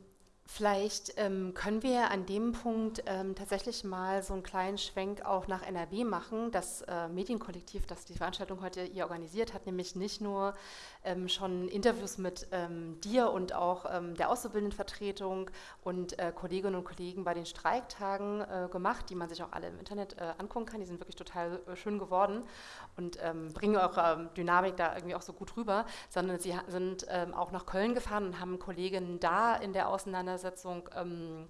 Vielleicht ähm, können wir an dem Punkt ähm, tatsächlich mal so einen kleinen Schwenk auch nach NRW machen. Das äh, Medienkollektiv, das die Veranstaltung heute hier organisiert hat, nämlich nicht nur ähm, schon Interviews mit ähm, dir und auch ähm, der Auszubildendenvertretung und äh, Kolleginnen und Kollegen bei den Streiktagen äh, gemacht, die man sich auch alle im Internet äh, angucken kann. Die sind wirklich total äh, schön geworden und ähm, bringen eure Dynamik da irgendwie auch so gut rüber, sondern sie sind auch nach Köln gefahren und haben Kolleginnen da in der Auseinandersetzung Auseinandersetzung ähm,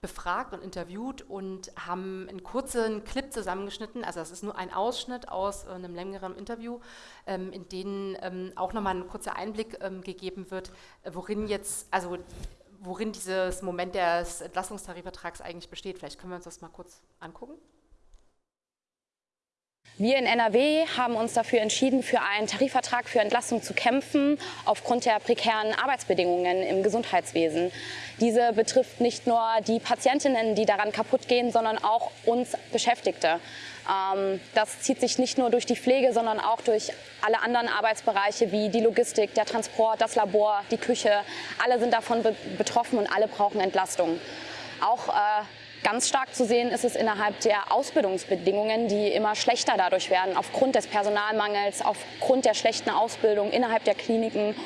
befragt und interviewt und haben einen kurzen Clip zusammengeschnitten. Also das ist nur ein Ausschnitt aus äh, einem längeren Interview, ähm, in dem ähm, auch nochmal ein kurzer Einblick ähm, gegeben wird, äh, worin jetzt, also worin dieses Moment des Entlastungstarifvertrags eigentlich besteht. Vielleicht können wir uns das mal kurz angucken. Wir in NRW haben uns dafür entschieden, für einen Tarifvertrag für Entlastung zu kämpfen, aufgrund der prekären Arbeitsbedingungen im Gesundheitswesen. Diese betrifft nicht nur die Patientinnen, die daran kaputt gehen, sondern auch uns Beschäftigte. Ähm, das zieht sich nicht nur durch die Pflege, sondern auch durch alle anderen Arbeitsbereiche wie die Logistik, der Transport, das Labor, die Küche. Alle sind davon betroffen und alle brauchen Entlastung. Auch äh, Ganz stark zu sehen ist es innerhalb der Ausbildungsbedingungen, die immer schlechter dadurch werden, aufgrund des Personalmangels, aufgrund der schlechten Ausbildung innerhalb der Kliniken.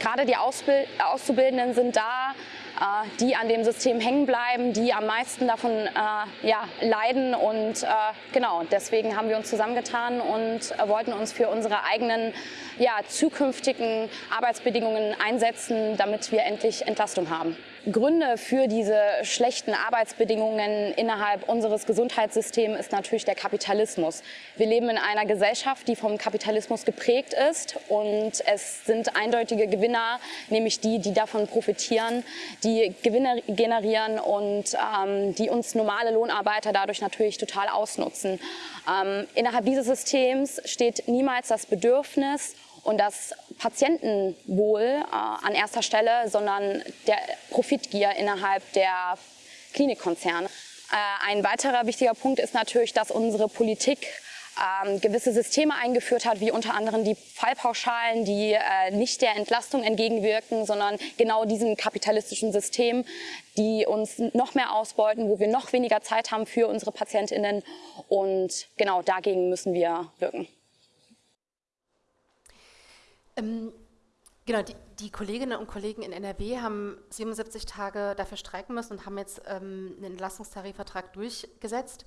Gerade die Ausbild Auszubildenden sind da, äh, die an dem System hängen bleiben, die am meisten davon äh, ja, leiden. Und äh, genau, deswegen haben wir uns zusammengetan und äh, wollten uns für unsere eigenen ja, zukünftigen Arbeitsbedingungen einsetzen, damit wir endlich Entlastung haben. Gründe für diese schlechten Arbeitsbedingungen innerhalb unseres Gesundheitssystems ist natürlich der Kapitalismus. Wir leben in einer Gesellschaft, die vom Kapitalismus geprägt ist und es sind eindeutige Gewinner, nämlich die, die davon profitieren, die Gewinne generieren und ähm, die uns normale Lohnarbeiter dadurch natürlich total ausnutzen. Ähm, innerhalb dieses Systems steht niemals das Bedürfnis und das Patientenwohl äh, an erster Stelle, sondern der Profitgier innerhalb der Klinikkonzerne. Äh, ein weiterer wichtiger Punkt ist natürlich, dass unsere Politik ähm, gewisse Systeme eingeführt hat, wie unter anderem die Fallpauschalen, die äh, nicht der Entlastung entgegenwirken, sondern genau diesem kapitalistischen System, die uns noch mehr ausbeuten, wo wir noch weniger Zeit haben für unsere PatientInnen. Und genau dagegen müssen wir wirken. Ähm, genau, die, die, Kolleginnen und Kollegen in NRW haben 77 Tage dafür streiken müssen und haben jetzt ähm, einen Entlastungstarifvertrag durchgesetzt.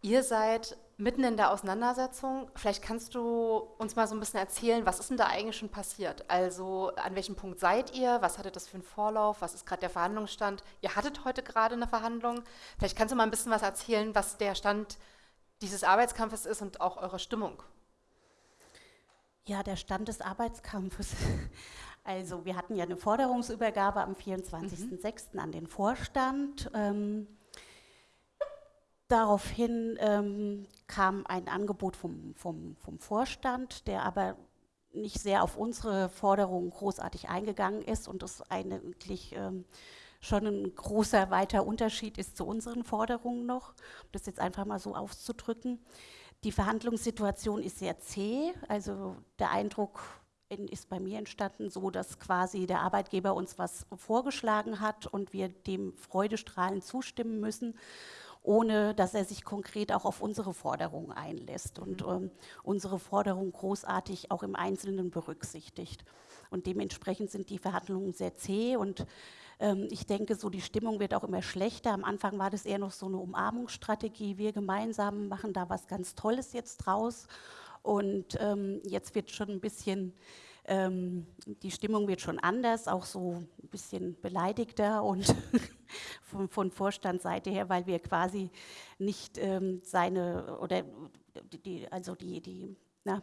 Ihr seid mitten in der Auseinandersetzung. Vielleicht kannst du uns mal so ein bisschen erzählen, was ist denn da eigentlich schon passiert? Also an welchem Punkt seid ihr? Was hattet das für einen Vorlauf? Was ist gerade der Verhandlungsstand? Ihr hattet heute gerade eine Verhandlung. Vielleicht kannst du mal ein bisschen was erzählen, was der Stand dieses Arbeitskampfes ist und auch eure Stimmung. Ja, der Stand des Arbeitskampfes. Also wir hatten ja eine Forderungsübergabe am 24.06. Mhm. an den Vorstand. Ähm, Daraufhin ähm, kam ein Angebot vom, vom, vom Vorstand, der aber nicht sehr auf unsere Forderungen großartig eingegangen ist und das eigentlich ähm, schon ein großer, weiter Unterschied ist zu unseren Forderungen noch, um das jetzt einfach mal so auszudrücken. Die Verhandlungssituation ist sehr zäh, also der Eindruck ist bei mir entstanden, so dass quasi der Arbeitgeber uns was vorgeschlagen hat und wir dem freudestrahlend zustimmen müssen ohne dass er sich konkret auch auf unsere Forderungen einlässt und mhm. ähm, unsere Forderungen großartig auch im Einzelnen berücksichtigt. Und dementsprechend sind die Verhandlungen sehr zäh und ich denke, so die Stimmung wird auch immer schlechter. Am Anfang war das eher noch so eine Umarmungsstrategie. Wir gemeinsam machen da was ganz Tolles jetzt draus. Und ähm, jetzt wird schon ein bisschen ähm, die Stimmung wird schon anders, auch so ein bisschen beleidigter und von, von Vorstandsseite her, weil wir quasi nicht ähm, seine oder die, also die, die, na,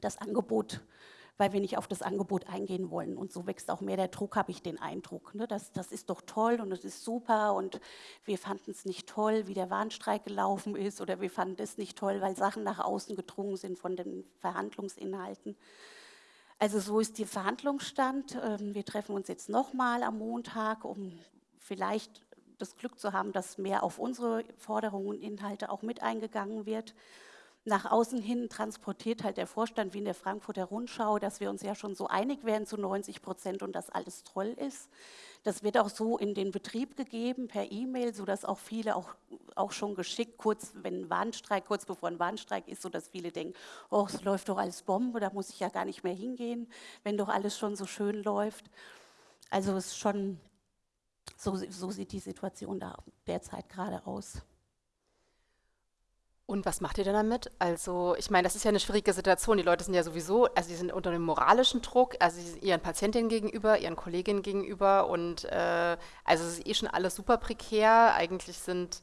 das Angebot weil wir nicht auf das Angebot eingehen wollen. Und so wächst auch mehr der Druck, habe ich den Eindruck. Ne? Das, das ist doch toll und das ist super und wir fanden es nicht toll, wie der Warnstreik gelaufen ist oder wir fanden es nicht toll, weil Sachen nach außen gedrungen sind von den Verhandlungsinhalten. Also so ist der Verhandlungsstand. Ähm, wir treffen uns jetzt nochmal am Montag, um vielleicht das Glück zu haben, dass mehr auf unsere Forderungen und Inhalte auch mit eingegangen wird. Nach außen hin transportiert halt der Vorstand wie in der Frankfurter Rundschau, dass wir uns ja schon so einig wären zu 90 Prozent und dass alles toll ist. Das wird auch so in den Betrieb gegeben per E-Mail, sodass auch viele auch, auch schon geschickt, kurz wenn Warnstreik, kurz bevor ein Warnstreik ist, sodass viele denken, oh, es läuft doch alles Bombe, da muss ich ja gar nicht mehr hingehen, wenn doch alles schon so schön läuft. Also es ist schon, so, so sieht die Situation da derzeit gerade aus. Und was macht ihr denn damit? Also, ich meine, das ist ja eine schwierige Situation. Die Leute sind ja sowieso, also sie sind unter einem moralischen Druck, also ihren Patientinnen gegenüber, ihren Kolleginnen gegenüber und äh, also es ist eh schon alles super prekär. Eigentlich sind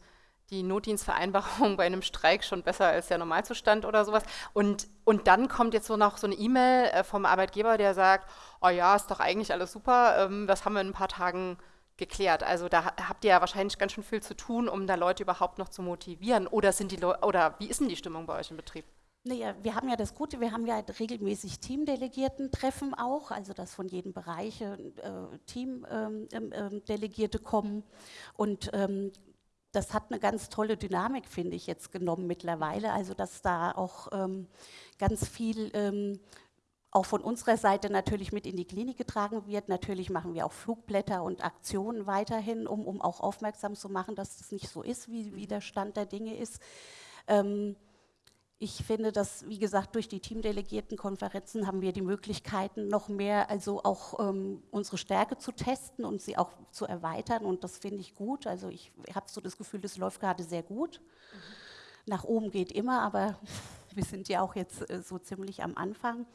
die Notdienstvereinbarungen bei einem Streik schon besser als der Normalzustand oder sowas. Und, und dann kommt jetzt so noch so eine E-Mail äh, vom Arbeitgeber, der sagt, oh ja, ist doch eigentlich alles super, ähm, das haben wir in ein paar Tagen geklärt. Also da habt ihr ja wahrscheinlich ganz schön viel zu tun, um da Leute überhaupt noch zu motivieren. Oder sind die Leu oder wie ist denn die Stimmung bei euch im Betrieb? Naja, wir haben ja das Gute, wir haben ja regelmäßig Teamdelegierten-Treffen auch, also dass von jedem Bereich äh, Teamdelegierte ähm, ähm, kommen. Und ähm, das hat eine ganz tolle Dynamik, finde ich, jetzt genommen mittlerweile. Also dass da auch ähm, ganz viel ähm, auch von unserer Seite natürlich mit in die Klinik getragen wird. Natürlich machen wir auch Flugblätter und Aktionen weiterhin, um, um auch aufmerksam zu machen, dass das nicht so ist, wie, wie der Stand der Dinge ist. Ähm, ich finde, dass, wie gesagt, durch die Teamdelegiertenkonferenzen haben wir die Möglichkeiten, noch mehr, also auch ähm, unsere Stärke zu testen und sie auch zu erweitern. Und das finde ich gut. Also ich habe so das Gefühl, das läuft gerade sehr gut. Mhm. Nach oben geht immer, aber wir sind ja auch jetzt äh, so ziemlich am Anfang.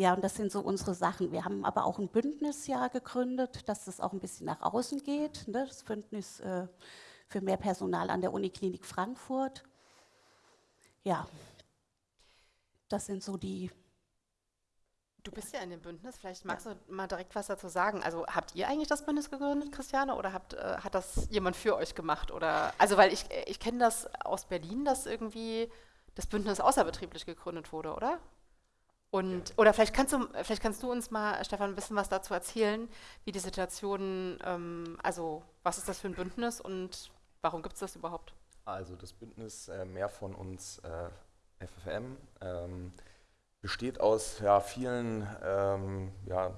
Ja, und das sind so unsere Sachen. Wir haben aber auch ein Bündnis ja gegründet, dass das auch ein bisschen nach außen geht. Ne? Das Bündnis äh, für mehr Personal an der Uniklinik Frankfurt. Ja, das sind so die. Du bist ja in dem Bündnis, vielleicht magst ja. du mal direkt was dazu sagen. Also habt ihr eigentlich das Bündnis gegründet, Christiane, oder habt, äh, hat das jemand für euch gemacht? Oder, also weil ich, ich kenne das aus Berlin, dass irgendwie das Bündnis außerbetrieblich gegründet wurde, oder? Und, oder vielleicht kannst, du, vielleicht kannst du uns mal, Stefan, ein bisschen was dazu erzählen, wie die Situation, ähm, also was ist das für ein Bündnis und warum gibt es das überhaupt? Also das Bündnis äh, Mehr von uns äh, FFM ähm, besteht aus ja, vielen ähm, ja,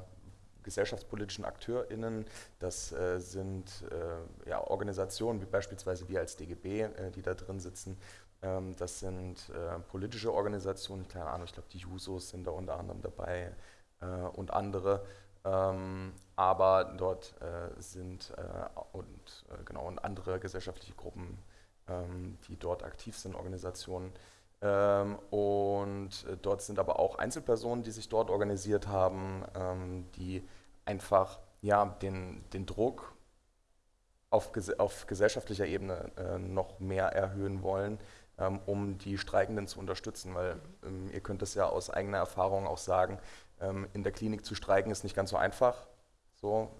gesellschaftspolitischen AkteurInnen. Das äh, sind äh, ja, Organisationen wie beispielsweise wir als DGB, äh, die da drin sitzen, ähm, das sind äh, politische Organisationen, keine Ahnung, ich glaube die Jusos sind da unter anderem dabei äh, und andere. Ähm, aber dort äh, sind und genau und andere gesellschaftliche Gruppen, ähm, die dort aktiv sind, Organisationen. und dort sind aber auch Einzelpersonen, die sich dort organisiert haben, die einfach ja, den, den Druck auf, auf gesellschaftlicher Ebene äh, noch mehr erhöhen wollen, ähm, um die Streikenden zu unterstützen, weil ähm, ihr könnt es ja aus eigener Erfahrung auch sagen, ähm, in der Klinik zu streiken ist nicht ganz so einfach. So,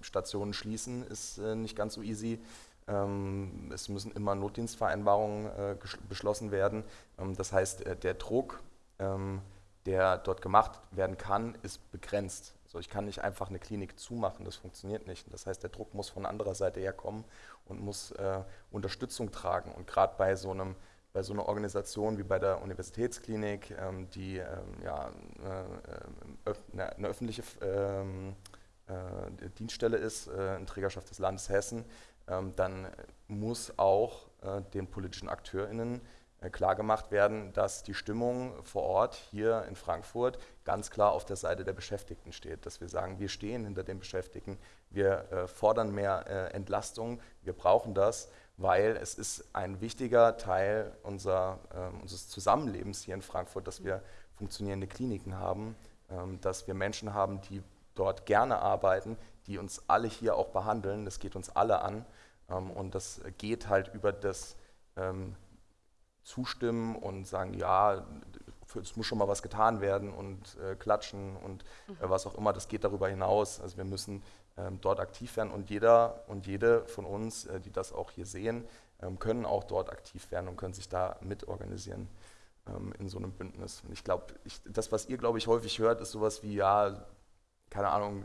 Stationen schließen ist äh, nicht ganz so easy. es müssen immer Notdienstvereinbarungen äh, beschlossen werden. das heißt, äh, der Druck, der dort gemacht werden kann, ist begrenzt. So, ich kann nicht einfach eine Klinik zumachen, das funktioniert nicht. Das heißt, der Druck muss von anderer Seite herkommen und muss äh, Unterstützung tragen. Und gerade bei so einem bei so einer Organisation wie bei der Universitätsklinik, ähm, die ähm, ja, äh, eine, eine, öffentliche ähm, äh, Dienststelle ist, äh, in Trägerschaft des Landes Hessen, ähm, dann muss auch äh, den politischen AkteurInnen äh, klargemacht werden, dass die Stimmung vor Ort hier in Frankfurt ganz klar auf der Seite der Beschäftigten steht. Dass wir sagen, wir stehen hinter den Beschäftigten, wir äh, fordern mehr äh, Entlastung, wir brauchen das, weil es ist ein wichtiger Teil unser, äh, unseres Zusammenlebens hier in Frankfurt, dass wir funktionierende Kliniken haben, ähm, dass wir Menschen haben, die dort gerne arbeiten, die uns alle hier auch behandeln. Das geht uns alle an ähm, und das geht halt über das ähm, zustimmen und sagen, ja, es muss schon mal was getan werden und äh, klatschen und äh, mhm. was auch immer, das geht darüber hinaus. Also wir müssen ähm, dort aktiv werden und jeder und jede von uns, äh, die das auch hier sehen, ähm, können auch dort aktiv werden und können sich da mitorganisieren ähm, in so einem Bündnis. Und ich glaube, das, was ihr, glaube ich, häufig hört, ist sowas wie, ja, keine Ahnung,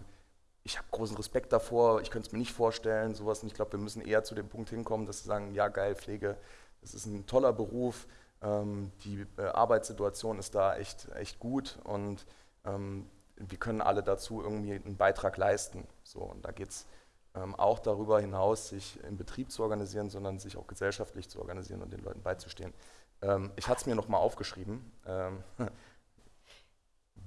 ich habe großen Respekt davor, ich könnte es mir nicht vorstellen, sowas. Und ich glaube, wir müssen eher zu dem Punkt hinkommen, dass wir sagen, ja, geil, Pflege das ist ein toller Beruf. Ähm, die äh, Arbeitssituation ist da echt, echt gut und ähm, wir können alle dazu irgendwie einen Beitrag leisten. So, und da geht es ähm, auch darüber hinaus, sich im Betrieb zu organisieren, sondern sich auch gesellschaftlich zu organisieren und den Leuten beizustehen. Ich hatte es mir nochmal aufgeschrieben.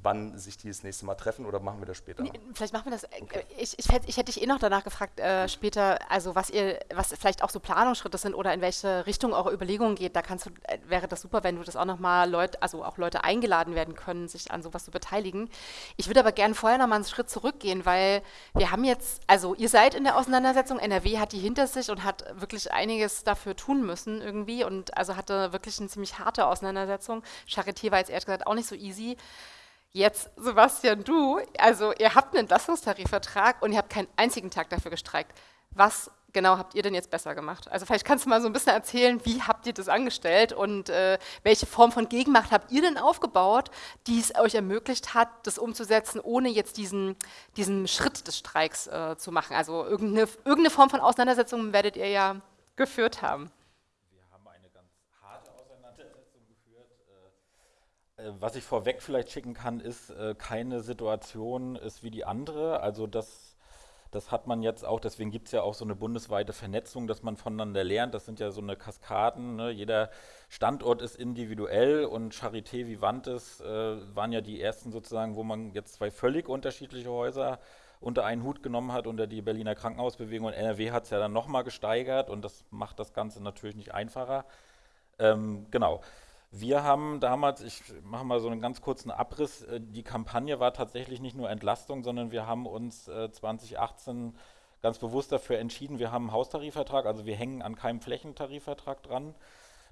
Wann sich die das nächste Mal treffen oder machen wir das später? Nee, vielleicht machen wir das. Äh, okay. Ich, ich, ich, hätte dich eh noch danach gefragt, äh, später, also was ihr, was vielleicht auch so Planungsschritte sind oder in welche Richtung eure Überlegungen geht. Da kannst du, äh, wäre das super, wenn du das auch nochmal Leute, also auch Leute eingeladen werden können, sich an sowas zu beteiligen. Ich würde aber gerne vorher nochmal einen Schritt zurückgehen, weil wir haben jetzt, also ihr seid in der Auseinandersetzung, NRW hat die hinter sich und hat wirklich einiges dafür tun müssen irgendwie und also hatte wirklich eine ziemlich harte Auseinandersetzung. Charité war jetzt ehrlich gesagt auch nicht so easy. Jetzt, Sebastian, du, also ihr habt einen Entlastungstarifvertrag und ihr habt keinen einzigen Tag dafür gestreikt. Was genau habt ihr denn jetzt besser gemacht? Also vielleicht kannst du mal so ein bisschen erzählen, wie habt ihr das angestellt und äh, welche Form von Gegenmacht habt ihr denn aufgebaut, die es euch ermöglicht hat, das umzusetzen, ohne jetzt diesen, diesen Schritt des Streiks äh, zu machen? Also irgendeine, irgendeine Form von Auseinandersetzung werdet ihr ja geführt haben. Äh, was ich vorweg vielleicht schicken kann, ist, äh, keine Situation ist wie die andere. Also das, das hat man jetzt auch, deswegen gibt es ja auch so eine bundesweite Vernetzung, dass man voneinander lernt. Das sind ja so eine Kaskaden. Ne? Jeder Standort ist individuell und Charité Vivantes äh, waren ja die ersten sozusagen, wo man jetzt zwei völlig unterschiedliche Häuser unter einen Hut genommen hat, unter die Berliner Krankenhausbewegung. Und NRW hat es ja dann nochmal gesteigert und das macht das Ganze natürlich nicht einfacher. Ähm, genau. Wir haben damals, ich mache mal so einen ganz kurzen Abriss, äh, die Kampagne war tatsächlich nicht nur Entlastung, sondern wir haben uns 2018 äh, ganz bewusst dafür entschieden, wir haben einen Haustarifvertrag, also wir hängen an keinem Flächentarifvertrag dran.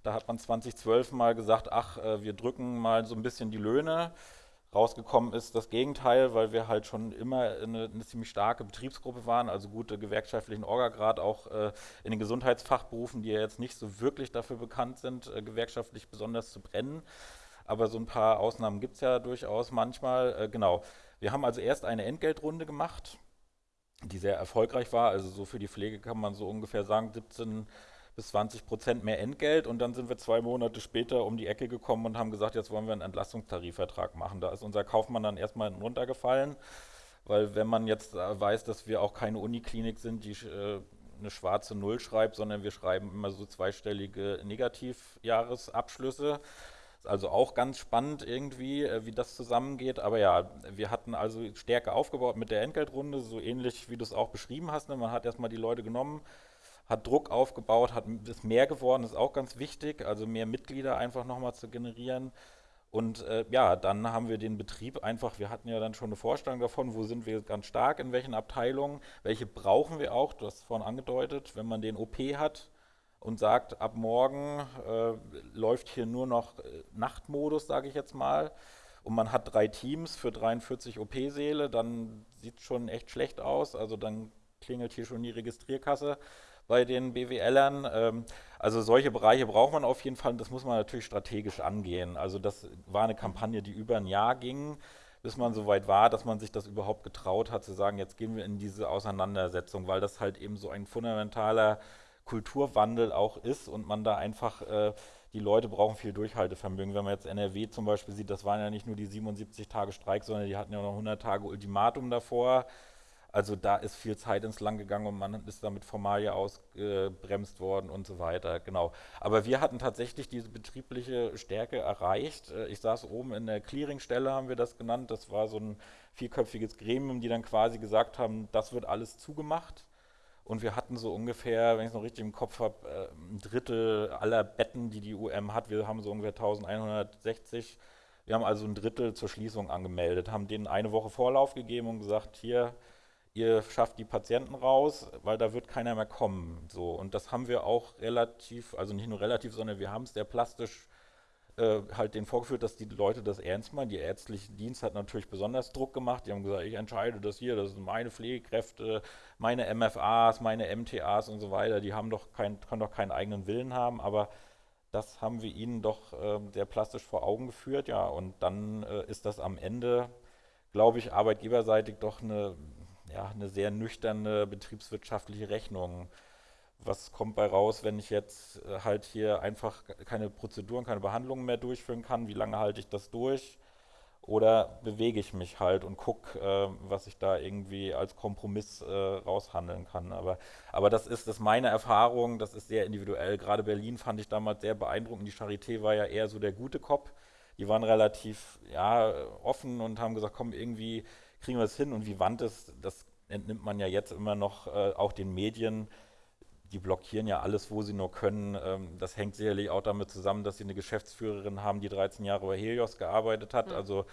Da hat man 2012 mal gesagt, ach, äh, wir drücken mal so ein bisschen die Löhne. Rausgekommen ist das Gegenteil, weil wir halt schon immer eine, eine ziemlich starke Betriebsgruppe waren, also gute gewerkschaftlichen Orgagrad auch äh, in den Gesundheitsfachberufen, die ja jetzt nicht so wirklich dafür bekannt sind, äh, gewerkschaftlich besonders zu brennen. Aber so ein paar Ausnahmen gibt es ja durchaus manchmal. Äh, genau. Wir haben also erst eine Entgeltrunde gemacht, die sehr erfolgreich war. Also so für die Pflege kann man so ungefähr sagen, 17 bis 20 Prozent mehr Entgelt und dann sind wir zwei Monate später um die Ecke gekommen und haben gesagt, jetzt wollen wir einen Entlastungstarifvertrag machen. Da ist unser Kaufmann dann erstmal runtergefallen, weil wenn man jetzt äh, weiß, dass wir auch keine Uniklinik sind, die äh, eine schwarze Null schreibt, sondern wir schreiben immer so zweistellige Negativjahresabschlüsse. Ist also auch ganz spannend irgendwie, äh, wie das zusammengeht. Aber ja, wir hatten also Stärke aufgebaut mit der Entgeltrunde, so ähnlich wie du es auch beschrieben hast. Ne? Man hat erstmal die Leute genommen, hat Druck aufgebaut, hat, ist mehr geworden, ist auch ganz wichtig, also mehr Mitglieder einfach nochmal zu generieren. Und äh, ja, dann haben wir den Betrieb einfach, wir hatten ja dann schon eine Vorstellung davon, wo sind wir ganz stark, in welchen Abteilungen, welche brauchen wir auch, du hast es vorhin angedeutet, wenn man den OP hat und sagt, ab morgen äh, läuft hier nur noch äh, Nachtmodus, sage ich jetzt mal, und man hat drei Teams für 43 OP-Säle, dann sieht es schon echt schlecht aus, also dann klingelt hier schon die Registrierkasse bei den BWLern. Ähm, also solche Bereiche braucht man auf jeden Fall und das muss man natürlich strategisch angehen. Also das war eine Kampagne, die über ein Jahr ging, bis man so weit war, dass man sich das überhaupt getraut hat zu sagen, jetzt gehen wir in diese Auseinandersetzung, weil das halt eben so ein fundamentaler Kulturwandel auch ist und man da einfach, äh, die Leute brauchen viel Durchhaltevermögen. Wenn man jetzt NRW zum Beispiel sieht, das waren ja nicht nur die 77 Tage Streik, sondern die hatten ja noch 100 Tage Ultimatum davor. Also da ist viel Zeit ins Land gegangen und man ist damit Formalie ausgebremst worden und so weiter. Genau. Aber wir hatten tatsächlich diese betriebliche Stärke erreicht. Äh, ich saß oben in der Clearingstelle, haben wir das genannt. Das war so ein vierköpfiges Gremium, die dann quasi gesagt haben, das wird alles zugemacht. Und wir hatten so ungefähr, wenn ich es noch richtig im Kopf habe, äh, ein Drittel aller Betten, die die UM hat. Wir haben so ungefähr 1160. Wir haben also ein Drittel zur Schließung angemeldet, haben denen eine Woche Vorlauf gegeben und gesagt, hier, ihr schafft die Patienten raus, weil da wird keiner mehr kommen. So. Und das haben wir auch relativ, also nicht nur relativ, sondern wir haben es sehr plastisch äh, halt den vorgeführt, dass die Leute das ernst meinen. Die ärztliche Dienst hat natürlich besonders Druck gemacht. Die haben gesagt, ich entscheide das hier, das sind meine Pflegekräfte, meine MFAs, meine MTAs und so weiter. Die haben doch kein, können doch keinen eigenen Willen haben, aber das haben wir ihnen doch äh, sehr plastisch vor Augen geführt, ja. Und dann äh, ist das am Ende, glaube ich, arbeitgeberseitig doch eine ja, eine sehr nüchterne betriebswirtschaftliche Rechnung, was kommt bei raus, wenn ich jetzt äh, halt hier einfach keine Prozeduren, keine Behandlungen mehr durchführen kann? Wie lange halte ich das durch? Oder bewege ich mich halt und gucke, äh, was ich da irgendwie als Kompromiss äh, raushandeln kann. Aber, aber das ist das meine Erfahrung, das ist sehr individuell. Gerade Berlin fand ich damals sehr beeindruckend. Die Charité war ja eher so der gute Kopf. Die waren relativ ja, offen und haben gesagt, komm, irgendwie kriegen wir es hin. Und wie Wand ist, das entnimmt man ja jetzt immer noch äh, auch den Medien die blockieren ja alles, wo sie nur können. Ähm, das hängt sicherlich auch damit zusammen, dass sie eine Geschäftsführerin haben, die 13 Jahre bei Helios gearbeitet hat. Mhm. Also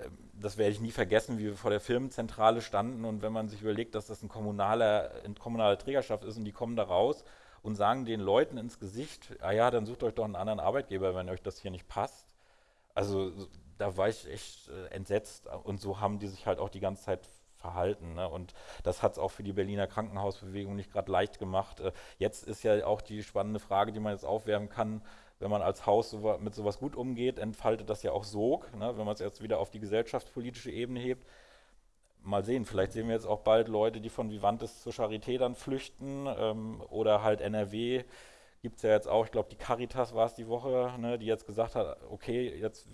ähm, das werde ich nie vergessen, wie wir vor der Firmenzentrale standen und wenn man sich überlegt, dass das ein kommunaler, eine kommunale Trägerschaft ist und die kommen da raus und sagen den Leuten ins Gesicht, ah ja, dann sucht euch doch einen anderen Arbeitgeber, wenn euch das hier nicht passt. Also da war ich echt äh, entsetzt und so haben die sich halt auch die ganze Zeit verhalten. Ne? Und das hat es auch für die Berliner Krankenhausbewegung nicht gerade leicht gemacht. Äh, jetzt ist ja auch die spannende Frage, die man jetzt aufwerfen kann, wenn man als Haus so, mit sowas gut umgeht, entfaltet das ja auch Sog, ne? wenn man es jetzt wieder auf die gesellschaftspolitische Ebene hebt. Mal sehen, vielleicht sehen wir jetzt auch bald Leute, die von Vivantes zur Charité dann flüchten ähm, oder halt NRW gibt es ja jetzt auch, ich glaube die Caritas war es die Woche, ne, die jetzt gesagt hat, okay, jetzt,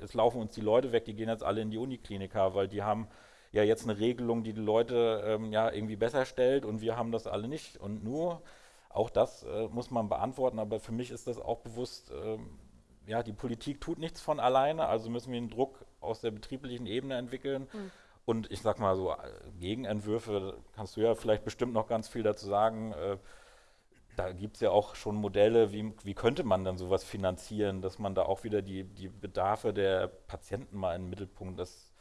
jetzt laufen uns die Leute weg, die gehen jetzt alle in die Uniklinika, weil die haben ja jetzt eine Regelung, die die Leute ähm, ja irgendwie besser stellt und wir haben das alle nicht. Und nur, auch das äh, muss man beantworten, aber für mich ist das auch bewusst, ähm, ja, die Politik tut nichts von alleine, also müssen wir einen Druck aus der betrieblichen Ebene entwickeln. Mhm. Und ich sag mal so, äh, Gegenentwürfe, kannst du ja vielleicht bestimmt noch ganz viel dazu sagen. Äh, da gibt es ja auch schon Modelle, wie, wie könnte man dann sowas finanzieren, dass man da auch wieder die, die Bedarfe der Patienten mal in den Mittelpunkt, das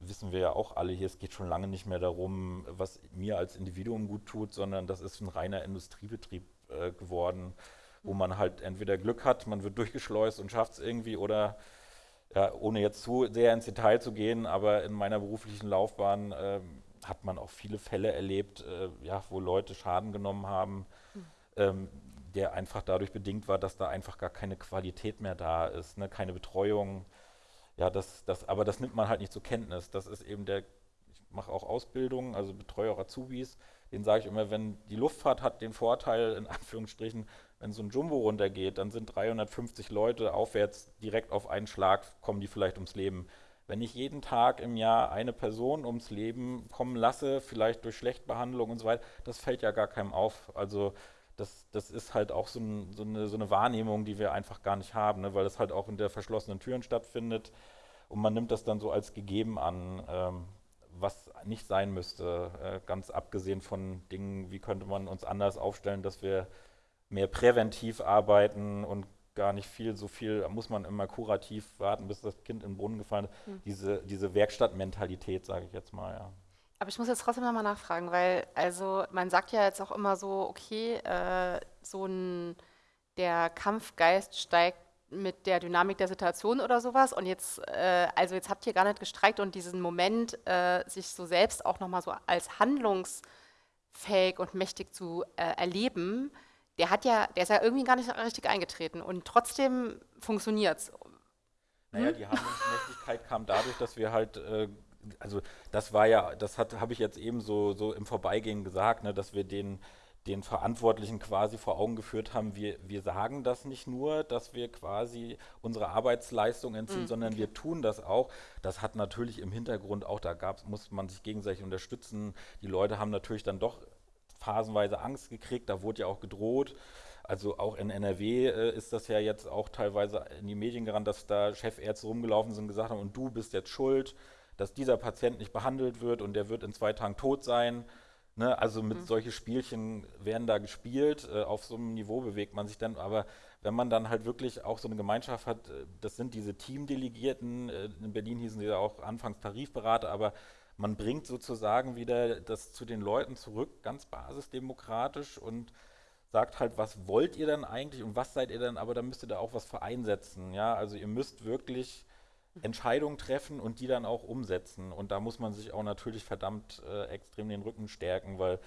wissen wir ja auch alle hier, es geht schon lange nicht mehr darum, was mir als Individuum gut tut, sondern das ist ein reiner Industriebetrieb äh, geworden, wo man halt entweder Glück hat, man wird durchgeschleust und schafft es irgendwie oder ja, ohne jetzt zu sehr ins Detail zu gehen, aber in meiner beruflichen Laufbahn äh, hat man auch viele Fälle erlebt, äh, ja, wo Leute Schaden genommen haben. Ähm, der einfach dadurch bedingt war, dass da einfach gar keine Qualität mehr da ist, ne? keine Betreuung, ja, das, das, aber das nimmt man halt nicht zur Kenntnis. Das ist eben der, ich mache auch Ausbildung, also betreue auch Azubis, den sage ich immer, wenn die Luftfahrt hat den Vorteil, in Anführungsstrichen, wenn so ein Jumbo runtergeht, dann sind 350 Leute aufwärts direkt auf einen Schlag, kommen die vielleicht ums Leben. Wenn ich jeden Tag im Jahr eine Person ums Leben kommen lasse, vielleicht durch Schlechtbehandlung und so weiter, das fällt ja gar keinem auf. Also das, das ist halt auch so, ein, so, eine, so, eine, Wahrnehmung, die wir einfach gar nicht haben, ne? weil das halt auch hinter verschlossenen Türen stattfindet und man nimmt das dann so als gegeben an, ähm, was nicht sein müsste, äh, ganz abgesehen von Dingen, wie könnte man uns anders aufstellen, dass wir mehr präventiv arbeiten und gar nicht viel, so viel, muss man immer kurativ warten, bis das Kind in den Brunnen gefallen ist. Mhm. Diese, diese Werkstattmentalität, sage ich jetzt mal, ja. Aber ich muss jetzt trotzdem nochmal nachfragen, weil also man sagt ja jetzt auch immer so, okay, äh, so ein der Kampfgeist steigt mit der Dynamik der Situation oder sowas. Und jetzt, äh, also jetzt habt ihr gar nicht gestreikt und diesen Moment, äh, sich so selbst auch nochmal so als handlungsfähig und mächtig zu äh, erleben, der hat ja, der ist ja irgendwie gar nicht richtig eingetreten und trotzdem funktioniert es. Naja, hm? die Handlungsmächtigkeit kam dadurch, dass wir halt äh, also das war ja, das habe ich jetzt eben so, so im Vorbeigehen gesagt, ne, dass wir den, den Verantwortlichen quasi vor Augen geführt haben, wir, wir sagen das nicht nur, dass wir quasi unsere Arbeitsleistung entziehen, mhm. sondern wir tun das auch. Das hat natürlich im Hintergrund auch, da gab's, muss man sich gegenseitig unterstützen. Die Leute haben natürlich dann doch phasenweise Angst gekriegt, da wurde ja auch gedroht. Also auch in NRW äh, ist das ja jetzt auch teilweise in die Medien gerannt, dass da Chefärzte rumgelaufen sind und gesagt haben, und du bist jetzt schuld dass dieser Patient nicht behandelt wird und der wird in zwei Tagen tot sein. Ne? Also mit mhm. solche Spielchen werden da gespielt. Äh, auf so einem Niveau bewegt man sich dann. Aber wenn man dann halt wirklich auch so eine Gemeinschaft hat, äh, das sind diese Teamdelegierten, äh, in Berlin hießen sie ja auch anfangs Tarifberater, aber man bringt sozusagen wieder das zu den Leuten zurück, ganz basisdemokratisch und sagt halt, was wollt ihr denn eigentlich und was seid ihr denn, aber da müsst ihr da auch was vereinsetzen. Ja, also ihr müsst wirklich Entscheidungen treffen und die dann auch umsetzen. Und da muss man sich auch natürlich verdammt äh, extrem den Rücken stärken, weil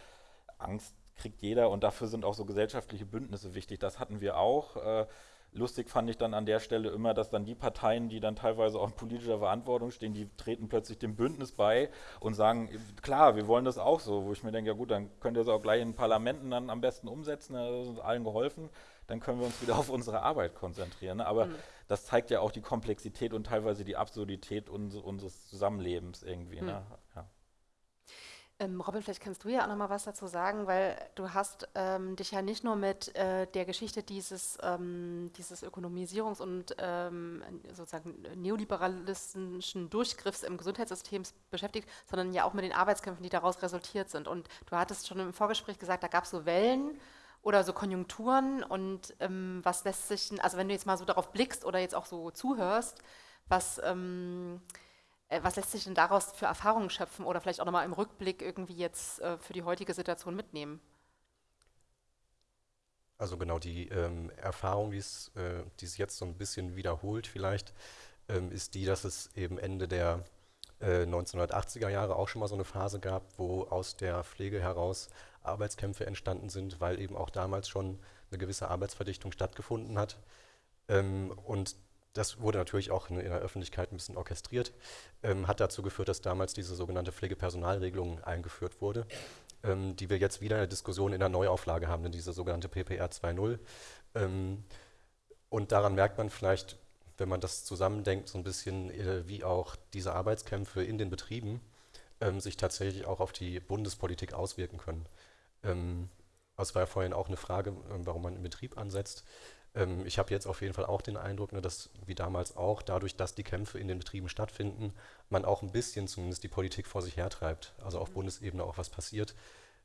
Angst kriegt jeder und dafür sind auch so gesellschaftliche Bündnisse wichtig. Das hatten wir auch. Äh, lustig fand ich dann an der Stelle immer, dass dann die Parteien, die dann teilweise auch in politischer Verantwortung stehen, die treten plötzlich dem Bündnis bei und sagen, klar, wir wollen das auch so, wo ich mir denke, ja gut, dann könnt ihr es auch gleich in Parlamenten dann am besten umsetzen, da ist uns allen geholfen, dann können wir uns wieder auf unsere Arbeit konzentrieren. Ne? Aber mhm. Das zeigt ja auch die Komplexität und teilweise die Absurdität uns, unseres Zusammenlebens irgendwie. Mhm. Ne? Ja. Ähm, Robin, vielleicht kannst du ja auch noch mal was dazu sagen, weil du hast ähm, dich ja nicht nur mit äh, der Geschichte dieses, ähm, dieses Ökonomisierungs- und ähm, sozusagen neoliberalistischen Durchgriffs im Gesundheitssystem beschäftigt, sondern ja auch mit den Arbeitskämpfen, die daraus resultiert sind. Und du hattest schon im Vorgespräch gesagt, da gab es so Wellen oder so Konjunkturen und ähm, was lässt sich, also wenn du jetzt mal so darauf blickst oder jetzt auch so zuhörst, was ähm, äh, was lässt sich denn daraus für Erfahrungen schöpfen oder vielleicht auch nochmal im Rückblick irgendwie jetzt äh, für die heutige Situation mitnehmen? Also genau die ähm, Erfahrung, die es äh, jetzt so ein bisschen wiederholt vielleicht, ähm, ist die, dass es eben Ende der äh, 1980er Jahre auch schon mal so eine Phase gab, wo aus der Pflege heraus Arbeitskämpfe entstanden sind, weil eben auch damals schon eine gewisse Arbeitsverdichtung stattgefunden hat. Ähm, und das wurde natürlich auch in, in, der Öffentlichkeit ein bisschen orchestriert, ähm, hat dazu geführt, dass damals diese sogenannte Pflegepersonalregelung eingeführt wurde, ähm, die wir jetzt wieder in der Diskussion in der Neuauflage haben, diese sogenannte PPR 2.0. Ähm, und daran merkt man vielleicht, wenn man das zusammendenkt, so ein bisschen, äh, wie auch diese Arbeitskämpfe in den Betrieben ähm, sich tatsächlich auch auf die Bundespolitik auswirken können. Ähm, das war ja vorhin auch eine Frage, ähm, warum man im Betrieb ansetzt. Ähm, ich habe jetzt auf jeden Fall auch den Eindruck, ne, dass wie damals auch, dadurch, dass die Kämpfe in den Betrieben stattfinden, man auch ein bisschen zumindest die Politik vor sich hertreibt, also auf mhm. Bundesebene auch was passiert.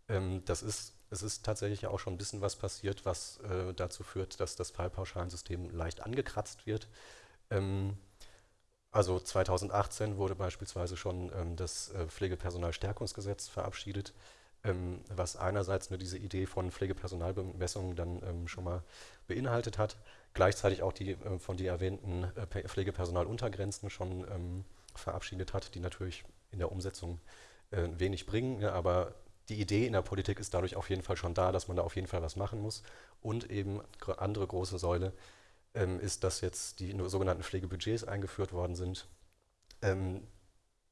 Ähm, das ist, es ist tatsächlich auch schon ein bisschen was passiert, was äh, dazu führt, dass das Fallpauschalensystem leicht angekratzt wird. Ähm, also 2018 wurde beispielsweise schon ähm, das äh, Pflegepersonalstärkungsgesetz verabschiedet ähm, was einerseits nur diese Idee von Pflegepersonalbemessungen dann ähm, schon mal beinhaltet hat, gleichzeitig auch die äh, von dir erwähnten äh, Pflegepersonaluntergrenzen schon ähm, verabschiedet hat, die natürlich in der Umsetzung äh, wenig bringen, ja, aber die Idee in der Politik ist dadurch auf jeden Fall schon da, dass man da auf jeden Fall was machen muss. Und eben andere große Säule ähm, ist, dass jetzt die sogenannten Pflegebudgets eingeführt worden sind, ähm,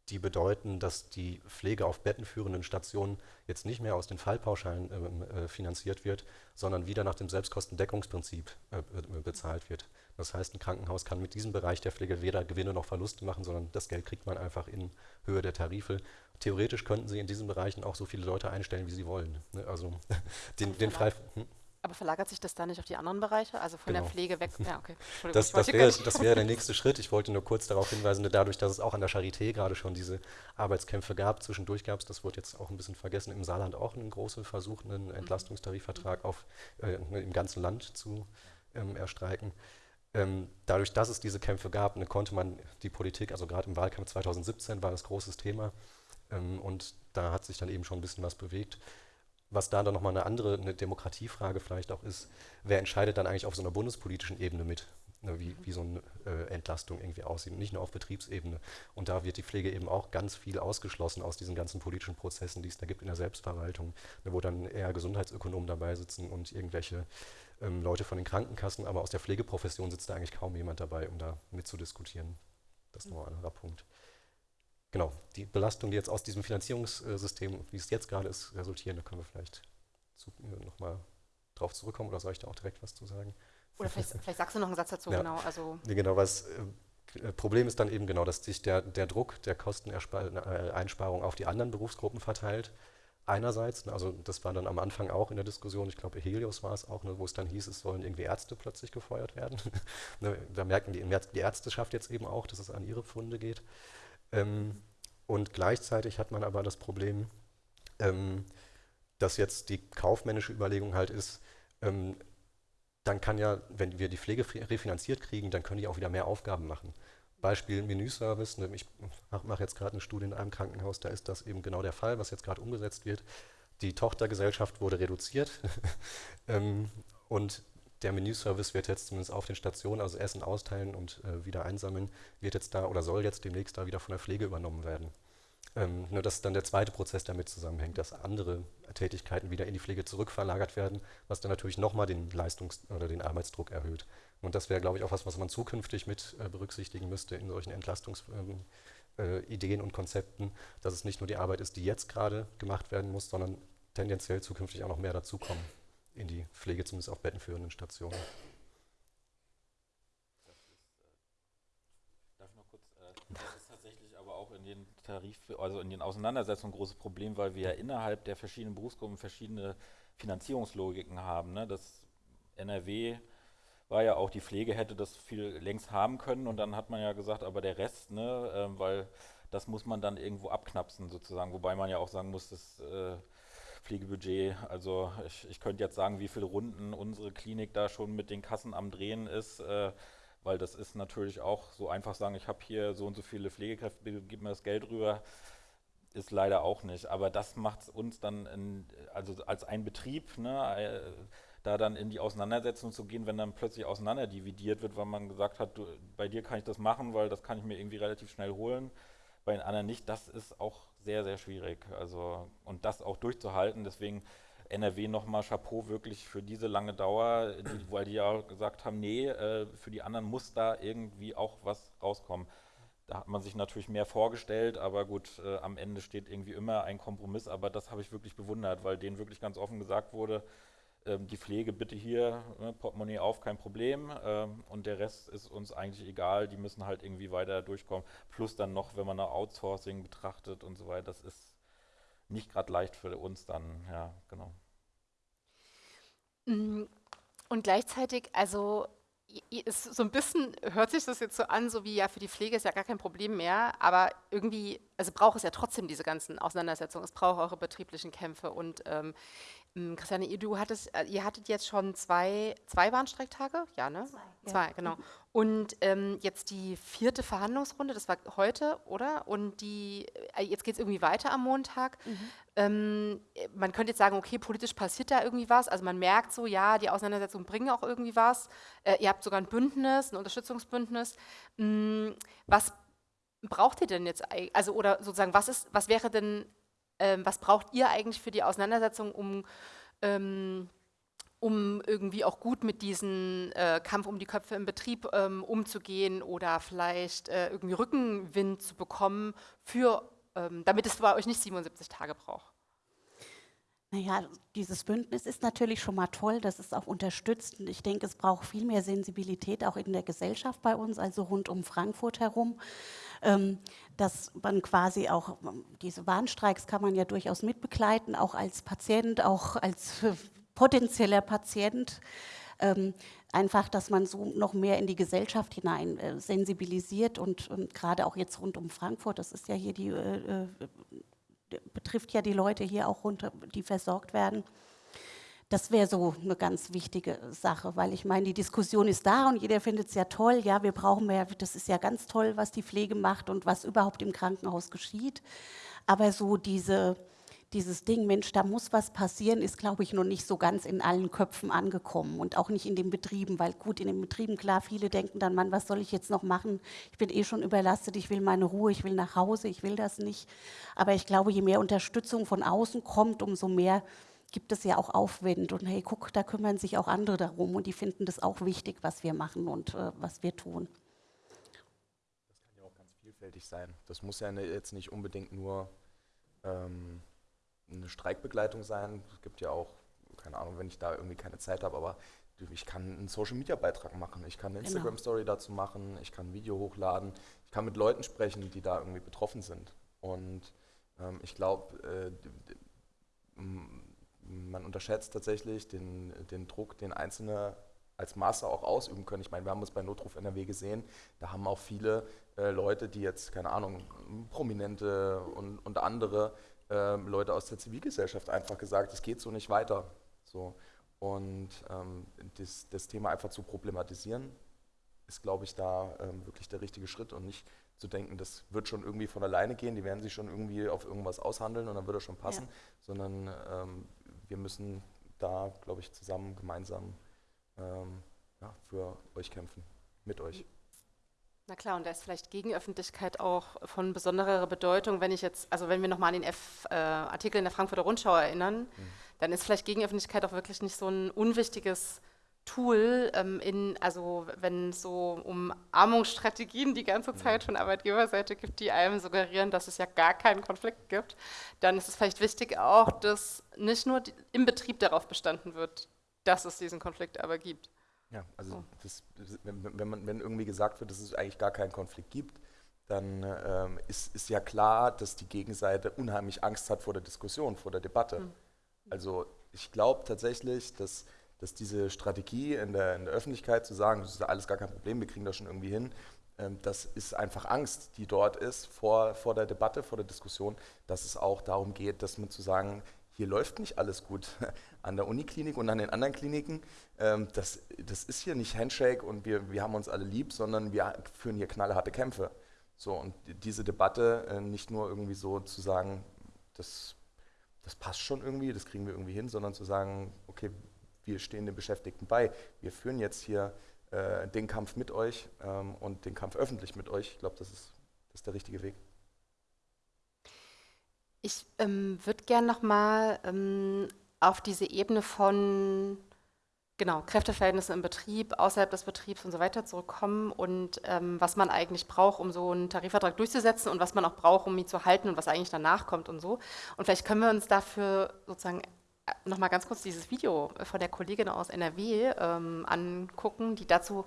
die bedeuten, dass die Pflege auf bettenführenden Stationen jetzt nicht mehr aus den Fallpauschalen äh, äh, finanziert wird, sondern wieder nach dem Selbstkostendeckungsprinzip äh, bezahlt wird. Das heißt, ein Krankenhaus kann mit diesem Bereich der Pflege weder Gewinne noch Verluste machen, sondern das Geld kriegt man einfach in Höhe der Tarife. Theoretisch könnten sie in diesen Bereichen auch so viele Leute einstellen, wie sie wollen. Ne? Also den, den frei. Hm? Aber verlagert sich das da nicht auf die anderen Bereiche? Also von genau. der Pflege weg? Ja, okay. Das, das wäre wär der nächste Schritt. Ich wollte nur kurz darauf hinweisen, dadurch, dass es auch an der Charité gerade schon diese Arbeitskämpfe gab, zwischendurch gab es, das wurde jetzt auch ein bisschen vergessen, im Saarland auch einen großen Versuch, einen Entlastungstarifvertrag auf, äh, im ganzen Land zu ähm, erstreiken. Ähm, dadurch, dass es diese Kämpfe gab, ne, konnte man die Politik, also gerade im Wahlkampf 2017 war das großes Thema ähm, und da hat sich dann eben schon ein bisschen was bewegt was da dann nochmal eine andere, eine Demokratiefrage vielleicht auch ist, wer entscheidet dann eigentlich auf so einer bundespolitischen Ebene mit, ne, wie, wie so eine äh, Entlastung irgendwie aussieht, nicht nur auf Betriebsebene. Und da wird die Pflege eben auch ganz viel ausgeschlossen aus diesen ganzen politischen Prozessen, die es da gibt in der Selbstverwaltung, ne, wo dann eher Gesundheitsökonomen dabei sitzen und irgendwelche ähm, Leute von den Krankenkassen, aber aus der Pflegeprofession sitzt da eigentlich kaum jemand dabei, um da mitzudiskutieren. Das ist noch ein anderer Punkt genau, die Belastung, die jetzt aus diesem Finanzierungssystem, wie es jetzt gerade ist, resultieren, da können wir vielleicht äh, nochmal drauf zurückkommen oder soll ich da auch direkt was zu sagen? Oder vielleicht, vielleicht sagst du noch einen Satz dazu, ja. genau. Also genau, was äh, Problem ist dann eben genau, dass sich der, der Druck der Kosteneinsparung auf die anderen Berufsgruppen verteilt. Einerseits, ne, also das war dann am Anfang auch in der Diskussion, ich glaube Helios war es auch, ne, wo es dann hieß, es sollen irgendwie Ärzte plötzlich gefeuert werden. ne, da merken die, die Ärzteschaft jetzt eben auch, dass es an ihre Funde geht. Ähm, und gleichzeitig hat man aber das Problem, ähm, dass jetzt die kaufmännische Überlegung halt ist, ähm, dann kann ja, wenn wir die Pflege refinanziert kriegen, dann können die auch wieder mehr Aufgaben machen. Beispiel Menüservice. Ne, ich mache jetzt gerade eine Studie in einem Krankenhaus, da ist das eben genau der Fall, was jetzt gerade umgesetzt wird. Die Tochtergesellschaft wurde reduziert ähm, und der Menüservice wird jetzt zumindest auf den Stationen, also Essen austeilen und äh, wieder einsammeln, wird jetzt da oder soll jetzt demnächst da wieder von der Pflege übernommen werden. Ähm, nur dass dann der zweite Prozess damit zusammenhängt, dass andere Tätigkeiten wieder in die Pflege zurückverlagert werden, was dann natürlich nochmal den Leistungs- oder den Arbeitsdruck erhöht. Und das wäre, glaube ich, auch was, was man zukünftig mit äh, berücksichtigen müsste in solchen Entlastungsideen ähm, äh, und Konzepten, dass es nicht nur die Arbeit ist, die jetzt gerade gemacht werden muss, sondern tendenziell zukünftig auch noch mehr dazukommen in die Pflege, zumindest auf bettenführenden Stationen. den Tarif, also in den Auseinandersetzungen ein großes Problem, weil wir ja innerhalb der verschiedenen Berufsgruppen verschiedene Finanzierungslogiken haben. Ne? Das NRW war ja auch, die Pflege hätte das viel längst haben können und dann hat man ja gesagt, aber der Rest, ne, äh, weil das muss man dann irgendwo abknapsen sozusagen, wobei man ja auch sagen muss, das äh, Pflegebudget, also ich, ich könnte jetzt sagen, wie viele Runden unsere Klinik da schon mit den Kassen am Drehen ist, äh, weil das ist natürlich auch so einfach sagen, ich habe hier so und so viele Pflegekräfte, gib mir das Geld rüber, ist leider auch nicht. Aber das macht uns dann, in, also als ein Betrieb, ne, äh, da dann in die Auseinandersetzung zu gehen, wenn dann plötzlich auseinanderdividiert wird, weil man gesagt hat, du, bei dir kann ich das machen, weil das kann ich mir irgendwie relativ schnell holen, bei den anderen nicht, das ist auch sehr, sehr schwierig. Also, und das auch durchzuhalten, deswegen NRW nochmal Chapeau wirklich für diese lange Dauer, die, weil die ja gesagt haben, nee, äh, für die anderen muss da irgendwie auch was rauskommen. Da hat man sich natürlich mehr vorgestellt, aber gut, äh, am Ende steht irgendwie immer ein Kompromiss, aber das habe ich wirklich bewundert, weil denen wirklich ganz offen gesagt wurde, äh, die Pflege bitte hier, ne, Portemonnaie auf, kein Problem. Ähm, und der Rest ist uns eigentlich egal, die müssen halt irgendwie weiter durchkommen. Plus dann noch, wenn man eine Outsourcing betrachtet und so weiter, das ist nicht gerade leicht für uns dann, ja, genau. Mm, und gleichzeitig, also ist so ein bisschen hört sich das jetzt so an, so wie ja für die Pflege ist ja gar kein Problem mehr, aber irgendwie, also braucht es ja trotzdem diese ganzen Auseinandersetzungen, es braucht eure betrieblichen Kämpfe. Und ähm, hm, Christiane, ihr, du hattest, äh, ihr hattet jetzt schon zwei, zwei Warnstreiktage? Ja, ne? Zwei, ja. zwei genau. Und ähm, jetzt die vierte Verhandlungsrunde, das war heute, oder? Und die, äh, jetzt geht es irgendwie weiter am Montag. Mhm. Ähm, man könnte jetzt sagen, okay, politisch passiert da irgendwie was. Also man merkt so, ja, die Auseinandersetzungen bringen auch irgendwie was. Äh, ihr habt sogar ein Bündnis, ein Unterstützungsbündnis. Mhm, was braucht ihr denn jetzt? Also, oder sozusagen, was ist, was wäre denn ähm, was braucht ihr eigentlich für die Auseinandersetzung, um, ähm, um irgendwie auch gut mit diesem äh, Kampf um die Köpfe im Betrieb ähm, umzugehen oder vielleicht äh, irgendwie Rückenwind zu bekommen, für, ähm, damit es bei euch nicht 77 Tage braucht? Naja, dieses Bündnis ist natürlich schon mal toll, das ist auch unterstützt. Und ich denke, es braucht viel mehr Sensibilität auch in der Gesellschaft bei uns, also rund um Frankfurt herum. Ähm, dass man quasi auch, diese Warnstreiks kann man ja durchaus mitbegleiten, auch als Patient, auch als potenzieller Patient. Ähm, einfach, dass man so noch mehr in die Gesellschaft hinein äh, sensibilisiert und, und gerade auch jetzt rund um Frankfurt, das ist ja hier die, äh, äh betrifft ja die Leute hier auch runter, die versorgt werden. Das wäre so eine ganz wichtige Sache, weil ich meine, die Diskussion ist da und jeder findet es ja toll. Ja, wir brauchen mehr, das ist ja ganz toll, was die Pflege macht und was überhaupt im Krankenhaus geschieht. Aber so diese, dieses Ding, Mensch, da muss was passieren, ist, glaube ich, noch nicht so ganz in allen Köpfen angekommen und auch nicht in den Betrieben, weil gut, in den Betrieben, klar, viele denken dann, Mann, was soll ich jetzt noch machen? Ich bin eh schon überlastet, ich will meine Ruhe, ich will nach Hause, ich will das nicht. Aber ich glaube, je mehr Unterstützung von außen kommt, umso mehr gibt es ja auch Aufwind und hey, guck, da kümmern sich auch andere darum und die finden das auch wichtig, was wir machen und äh, was wir tun. Das kann ja auch ganz vielfältig sein. Das muss ja ne, jetzt nicht unbedingt nur ähm, eine Streikbegleitung sein. Es gibt ja auch, keine Ahnung, wenn ich da irgendwie keine Zeit habe, aber ich kann einen Social-Media-Beitrag machen, ich kann eine genau. Instagram-Story dazu machen, ich kann ein Video hochladen, ich kann mit Leuten sprechen, die da irgendwie betroffen sind. Und ähm, ich glaube, äh, man unterschätzt tatsächlich den, den Druck, den Einzelne als Master auch ausüben können. Ich meine, wir haben es bei Notruf NRW gesehen, da haben auch viele äh, Leute, die jetzt, keine Ahnung, Prominente und, und andere äh, Leute aus der Zivilgesellschaft einfach gesagt, es geht so nicht weiter. So. Und ähm, das, das, Thema einfach zu problematisieren, ist, glaube ich, da ähm, wirklich der richtige Schritt und nicht zu denken, das wird schon irgendwie von alleine gehen, die werden sich schon irgendwie auf irgendwas aushandeln und dann wird es schon passen, ja. sondern ähm, wir müssen da, glaube ich, zusammen, gemeinsam ähm, ja, für euch kämpfen, mit euch. Na klar, und da ist vielleicht Gegenöffentlichkeit auch von besonderer Bedeutung, wenn ich jetzt, also wenn wir nochmal an den F, äh, Artikel in der Frankfurter Rundschau erinnern, mhm. dann ist vielleicht Gegenöffentlichkeit auch wirklich nicht so ein unwichtiges Tool, ähm, in, also wenn es so um Armungsstrategien die ganze mhm. Zeit von Arbeitgeberseite gibt, die einem suggerieren, dass es ja gar keinen Konflikt gibt, dann ist es vielleicht wichtig auch, dass nicht nur im Betrieb darauf bestanden wird, dass es diesen Konflikt aber gibt. Ja, also das, wenn, wenn, man, wenn irgendwie gesagt wird, dass es eigentlich gar keinen Konflikt gibt, dann ähm, ist, ist ja klar, dass die Gegenseite unheimlich Angst hat vor der Diskussion, vor der Debatte. Mhm. Also ich glaube tatsächlich, dass, dass diese Strategie in der, in der Öffentlichkeit zu sagen, das ist alles gar kein Problem, wir kriegen das schon irgendwie hin, ähm, das ist einfach Angst, die dort ist vor, vor der Debatte, vor der Diskussion, dass es auch darum geht, dass man zu sagen, hier läuft nicht alles gut an der Uniklinik und an den anderen Kliniken. Ähm, das, das ist hier nicht Handshake und wir, wir haben uns alle lieb, sondern wir führen hier knallharte Kämpfe. So, und diese Debatte äh, nicht nur irgendwie so zu sagen, das, das passt schon irgendwie, das kriegen wir irgendwie hin, sondern zu sagen, okay, wir stehen den Beschäftigten bei. Wir führen jetzt hier äh, den Kampf mit euch ähm, und den Kampf öffentlich mit euch. Ich glaube, das ist, das ist der richtige Weg. Ich ähm, würde gerne nochmal ähm, auf diese Ebene von genau, Kräfteverhältnissen im Betrieb, außerhalb des Betriebs und so weiter zurückkommen und ähm, was man eigentlich braucht, um so einen Tarifvertrag durchzusetzen und was man auch braucht, um ihn zu halten und was eigentlich danach kommt und so. Und vielleicht können wir uns dafür sozusagen äh, nochmal ganz kurz dieses Video von der Kollegin aus NRW ähm, angucken, die dazu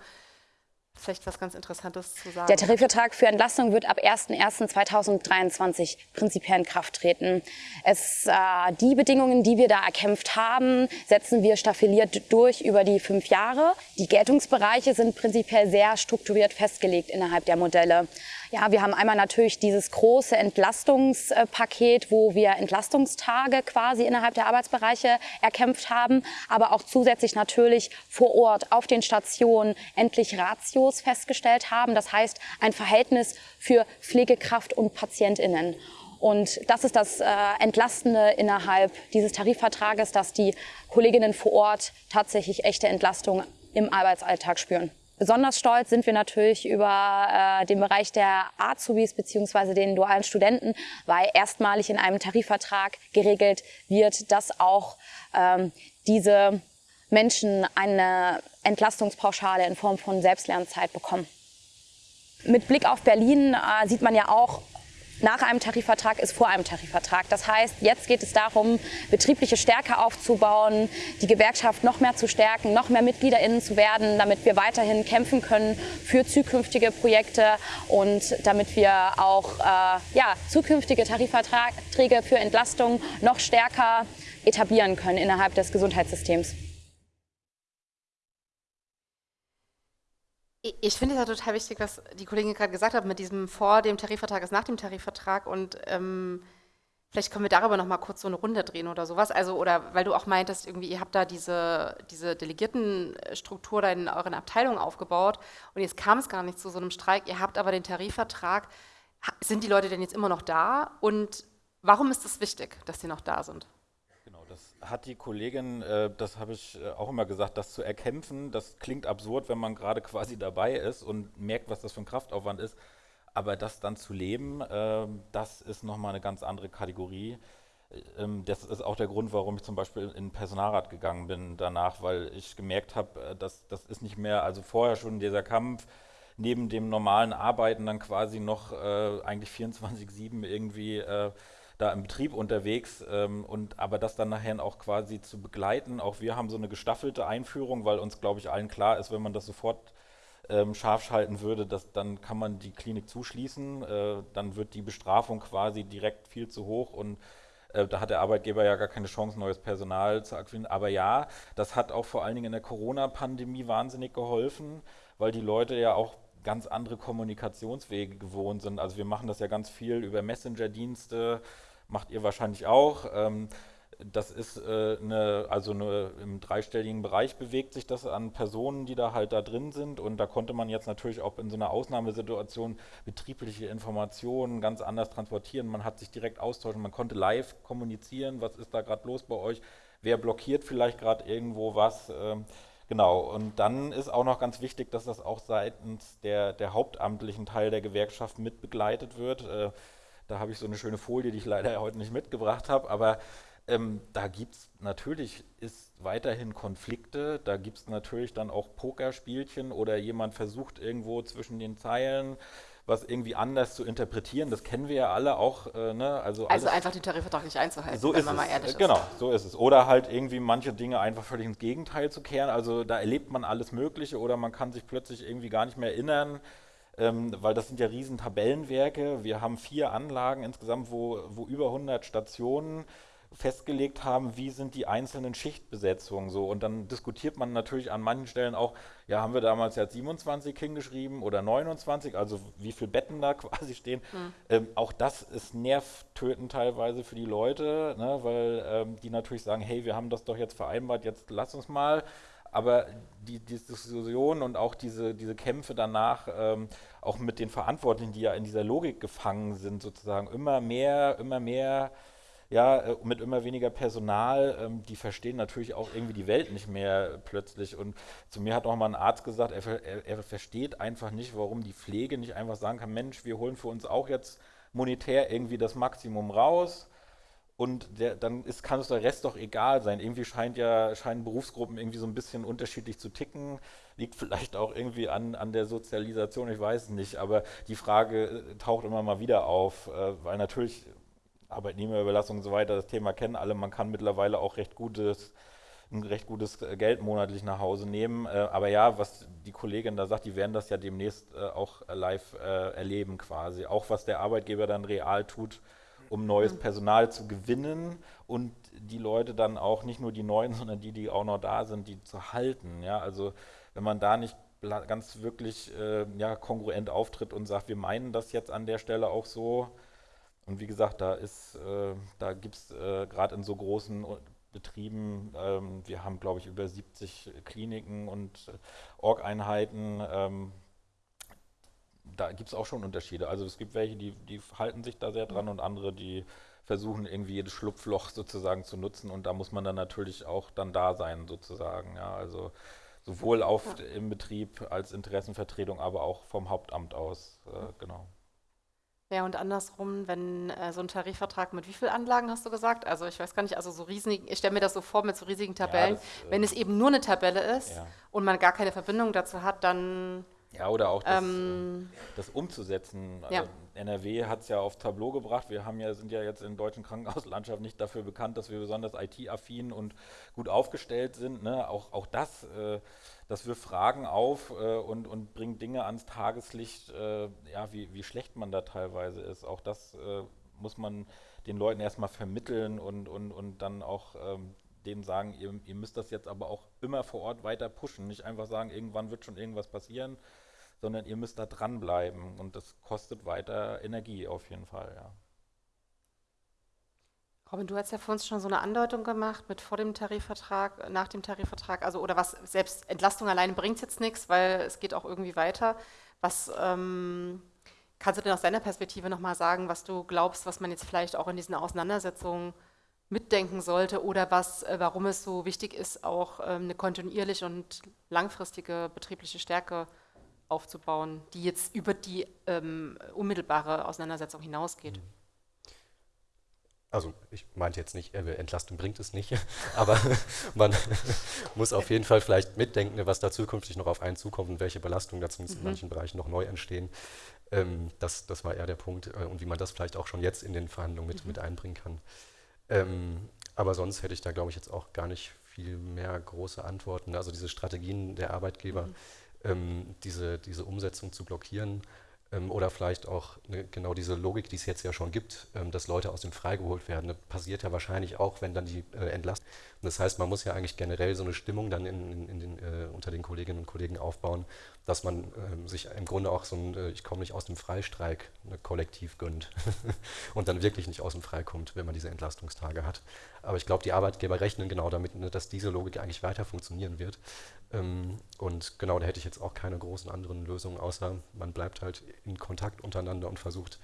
vielleicht was ganz Interessantes zu sagen. Der Tarifvertrag für Entlastung wird ab 01.01.2023 prinzipiell in Kraft treten. Es, äh, die Bedingungen, die wir da erkämpft haben, setzen wir staffeliert durch über die fünf Jahre. Die Geltungsbereiche sind prinzipiell sehr strukturiert festgelegt innerhalb der Modelle. Ja, wir haben einmal natürlich dieses große Entlastungspaket, wo wir Entlastungstage quasi innerhalb der Arbeitsbereiche erkämpft haben, aber auch zusätzlich natürlich vor Ort auf den Stationen endlich Ratios festgestellt haben. Das heißt, ein Verhältnis für Pflegekraft und PatientInnen. Und das ist das äh, Entlastende innerhalb dieses Tarifvertrages, dass die Kolleginnen vor Ort tatsächlich echte Entlastung im Arbeitsalltag spüren. Besonders stolz sind wir natürlich über äh, den Bereich der Azubis beziehungsweise den dualen Studenten, weil erstmalig in einem Tarifvertrag geregelt wird, dass auch ähm, diese Menschen eine Entlastungspauschale in Form von Selbstlernzeit bekommen. Mit Blick auf Berlin äh, sieht man ja auch, nach einem Tarifvertrag ist vor einem Tarifvertrag. Das heißt, jetzt geht es darum, betriebliche Stärke aufzubauen, die Gewerkschaft noch mehr zu stärken, noch mehr MitgliederInnen zu werden, damit wir weiterhin kämpfen können für zukünftige Projekte und damit wir auch äh, ja, zukünftige Tarifverträge für Entlastung noch stärker etablieren können innerhalb des Gesundheitssystems. Ich finde es ja total wichtig, was die Kollegin gerade gesagt hat, mit diesem vor dem Tarifvertrag ist nach dem Tarifvertrag und ähm, vielleicht können wir darüber noch mal kurz so eine Runde drehen oder sowas. Also, oder weil du auch meintest, irgendwie, ihr habt da diese, diese Delegiertenstruktur da in euren Abteilungen aufgebaut und jetzt kam es gar nicht zu so einem Streik, ihr habt aber den Tarifvertrag. Sind die Leute denn jetzt immer noch da und warum ist es wichtig, dass sie noch da sind? Hat die Kollegin, äh, das habe ich äh, auch immer gesagt, das zu erkämpfen, das klingt absurd, wenn man gerade quasi dabei ist und merkt, was das für ein Kraftaufwand ist. Aber das dann zu leben, äh, das ist nochmal eine ganz andere Kategorie. Ähm, das ist auch der Grund, warum ich zum Beispiel in den Personalrat gegangen bin danach, weil ich gemerkt habe, äh, dass das ist nicht mehr, also vorher schon dieser Kampf, neben dem normalen Arbeiten dann quasi noch äh, eigentlich 24-7 irgendwie äh, da im Betrieb unterwegs ähm, und aber das dann nachher auch quasi zu begleiten. Auch wir haben so eine gestaffelte Einführung, weil uns, glaube ich, allen klar ist, wenn man das sofort ähm, scharf schalten würde, dass, dann kann man die Klinik zuschließen, äh, dann wird die Bestrafung quasi direkt viel zu hoch und äh, da hat der Arbeitgeber ja gar keine Chance, neues Personal zu akquirieren. Aber ja, das hat auch vor allen Dingen in der Corona-Pandemie wahnsinnig geholfen, weil die Leute ja auch ganz andere Kommunikationswege gewohnt sind. Also wir machen das ja ganz viel über Messenger-Dienste, macht ihr wahrscheinlich auch. Ähm, das ist äh, eine, also eine, im dreistelligen Bereich bewegt sich das an Personen, die da halt da drin sind. Und da konnte man jetzt natürlich auch in so einer Ausnahmesituation betriebliche Informationen ganz anders transportieren. Man hat sich direkt austauschen, man konnte live kommunizieren, was ist da gerade los bei euch, wer blockiert vielleicht gerade irgendwo was. Ähm, Genau, und dann ist auch noch ganz wichtig, dass das auch seitens der, der hauptamtlichen Teil der Gewerkschaft mit begleitet wird. Äh, da habe ich so eine schöne Folie, die ich leider heute nicht mitgebracht habe, aber ähm, da gibt es natürlich ist weiterhin Konflikte, da gibt es natürlich dann auch Pokerspielchen oder jemand versucht irgendwo zwischen den Zeilen was irgendwie anders zu interpretieren. Das kennen wir ja alle auch. Äh, ne? Also, also einfach den Tarifvertrag nicht einzuhalten, so wenn man es. mal ehrlich ist. Genau, so ist es. Oder halt irgendwie manche Dinge einfach völlig ins Gegenteil zu kehren. Also da erlebt man alles Mögliche oder man kann sich plötzlich irgendwie gar nicht mehr erinnern. Ähm, weil das sind ja riesen Tabellenwerke. Wir haben vier Anlagen insgesamt, wo, wo über 100 Stationen festgelegt haben, wie sind die einzelnen Schichtbesetzungen so. Und dann diskutiert man natürlich an manchen Stellen auch, ja, haben wir damals ja 27 hingeschrieben oder 29, also wie viele Betten da quasi stehen. Mhm. Ähm, auch das ist nervtötend teilweise für die Leute, ne, weil ähm, die natürlich sagen, hey, wir haben das doch jetzt vereinbart, jetzt lass uns mal. Aber die, die Diskussion und auch diese, diese Kämpfe danach, ähm, auch mit den Verantwortlichen, die ja in dieser Logik gefangen sind, sozusagen immer mehr, immer mehr ja, äh, mit immer weniger Personal, ähm, die verstehen natürlich auch irgendwie die Welt nicht mehr plötzlich. Und zu mir hat auch mal ein Arzt gesagt, er, er, er versteht einfach nicht, warum die Pflege nicht einfach sagen kann, Mensch, wir holen für uns auch jetzt monetär irgendwie das Maximum raus. Und der, dann ist, kann es der Rest doch egal sein. Irgendwie scheint ja, scheinen Berufsgruppen irgendwie so ein bisschen unterschiedlich zu ticken. Liegt vielleicht auch irgendwie an, an der Sozialisation, ich weiß es nicht. Aber die Frage äh, taucht immer mal wieder auf, äh, weil natürlich Arbeitnehmerüberlassung und so weiter, das Thema kennen alle. Man kann mittlerweile auch recht gutes, ein recht gutes Geld monatlich nach Hause nehmen. Äh, aber ja, was die Kollegin da sagt, die werden das ja demnächst äh, auch live äh, erleben quasi. Auch was der Arbeitgeber dann real tut, um neues. Personal zu gewinnen und die Leute dann auch, nicht nur die Neuen, sondern die, die auch noch da sind, die zu halten. Ja, also wenn man da nicht ganz wirklich äh, ja, kongruent auftritt und sagt, wir meinen das jetzt an der Stelle auch so, und wie gesagt, da ist, äh, da gibt es äh, gerade in so großen Betrieben, ähm, wir haben glaube ich über 70 Kliniken und äh, Org-Einheiten, ähm, da gibt es auch schon Unterschiede. Also es gibt welche, die, die halten sich da sehr dran und andere, die versuchen irgendwie jedes Schlupfloch sozusagen zu nutzen und da muss man dann natürlich auch dann da sein sozusagen. Ja, also sowohl auf ja. im Betrieb als Interessenvertretung, aber auch vom Hauptamt aus, äh, genau. Ja, und andersrum, wenn äh, so ein Tarifvertrag mit wie vielen Anlagen hast du gesagt? Also ich weiß gar nicht, also so riesigen, ich stelle mir das so vor mit so riesigen Tabellen. Ja, das, äh, wenn es eben nur eine Tabelle ist ja. und man gar keine Verbindung dazu hat, dann. Ja, oder auch das, ähm, das umzusetzen. Ja. Also NRW hat es ja auf Tableau gebracht. Wir haben ja, sind ja jetzt in der deutschen Krankenhauslandschaft nicht dafür bekannt, dass wir besonders IT-affin und gut aufgestellt sind. Ne? Auch, auch das. Äh, das wirft Fragen auf äh, und, und bringt Dinge ans Tageslicht, äh, ja, wie, wie schlecht man da teilweise ist. Auch das äh, muss man den Leuten erstmal vermitteln und, und, und dann auch ähm, denen sagen, ihr, ihr, müsst das jetzt aber auch immer vor Ort weiter pushen. Nicht einfach sagen, irgendwann wird schon irgendwas passieren, sondern ihr müsst da dranbleiben und das kostet weiter Energie auf jeden Fall, ja. Robin, du hast ja vor uns schon so eine Andeutung gemacht mit vor dem Tarifvertrag, nach dem Tarifvertrag, also oder was selbst Entlastung alleine bringt jetzt nichts, weil es geht auch irgendwie weiter. Was ähm, kannst du denn aus deiner Perspektive nochmal sagen, was du glaubst, was man jetzt vielleicht auch in diesen Auseinandersetzungen mitdenken sollte oder was, äh, warum es so wichtig ist, auch ähm, eine kontinuierliche und langfristige betriebliche Stärke aufzubauen, die jetzt über die ähm, unmittelbare Auseinandersetzung hinausgeht? Mhm also ich meinte jetzt nicht, äh, Entlastung bringt es nicht, aber man muss auf jeden Fall vielleicht mitdenken, was da zukünftig noch auf einen zukommt und welche Belastungen dazu mhm. in manchen Bereichen noch neu entstehen. Ähm, das, das war eher der Punkt äh, und wie man das vielleicht auch schon jetzt in den Verhandlungen mit, mhm. mit einbringen kann. Ähm, aber sonst hätte ich da, glaube ich, jetzt auch gar nicht viel mehr große Antworten. Also diese Strategien der Arbeitgeber, mhm. Ähm, diese, diese Umsetzung zu blockieren, ähm, oder vielleicht auch ne, genau diese Logik, die es jetzt ja schon gibt, ähm, dass Leute aus dem freigeholt werden. Das passiert ja wahrscheinlich auch, wenn dann die äh, entlassen. das heißt, man muss ja eigentlich generell so eine Stimmung dann in, in, in den, äh, unter den Kolleginnen und Kollegen aufbauen, dass man ähm, sich im Grunde auch so ein, äh, ich komme nicht aus dem Freistreik, ne, kollektiv gönnt und dann wirklich nicht aus dem Frei kommt, wenn man diese Entlastungstage hat. Aber ich glaube, die Arbeitgeber rechnen genau damit, ne, dass diese Logik eigentlich weiter funktionieren wird. Ähm, und genau, da hätte ich jetzt auch keine großen anderen Lösungen, außer man bleibt halt in Kontakt untereinander und versucht,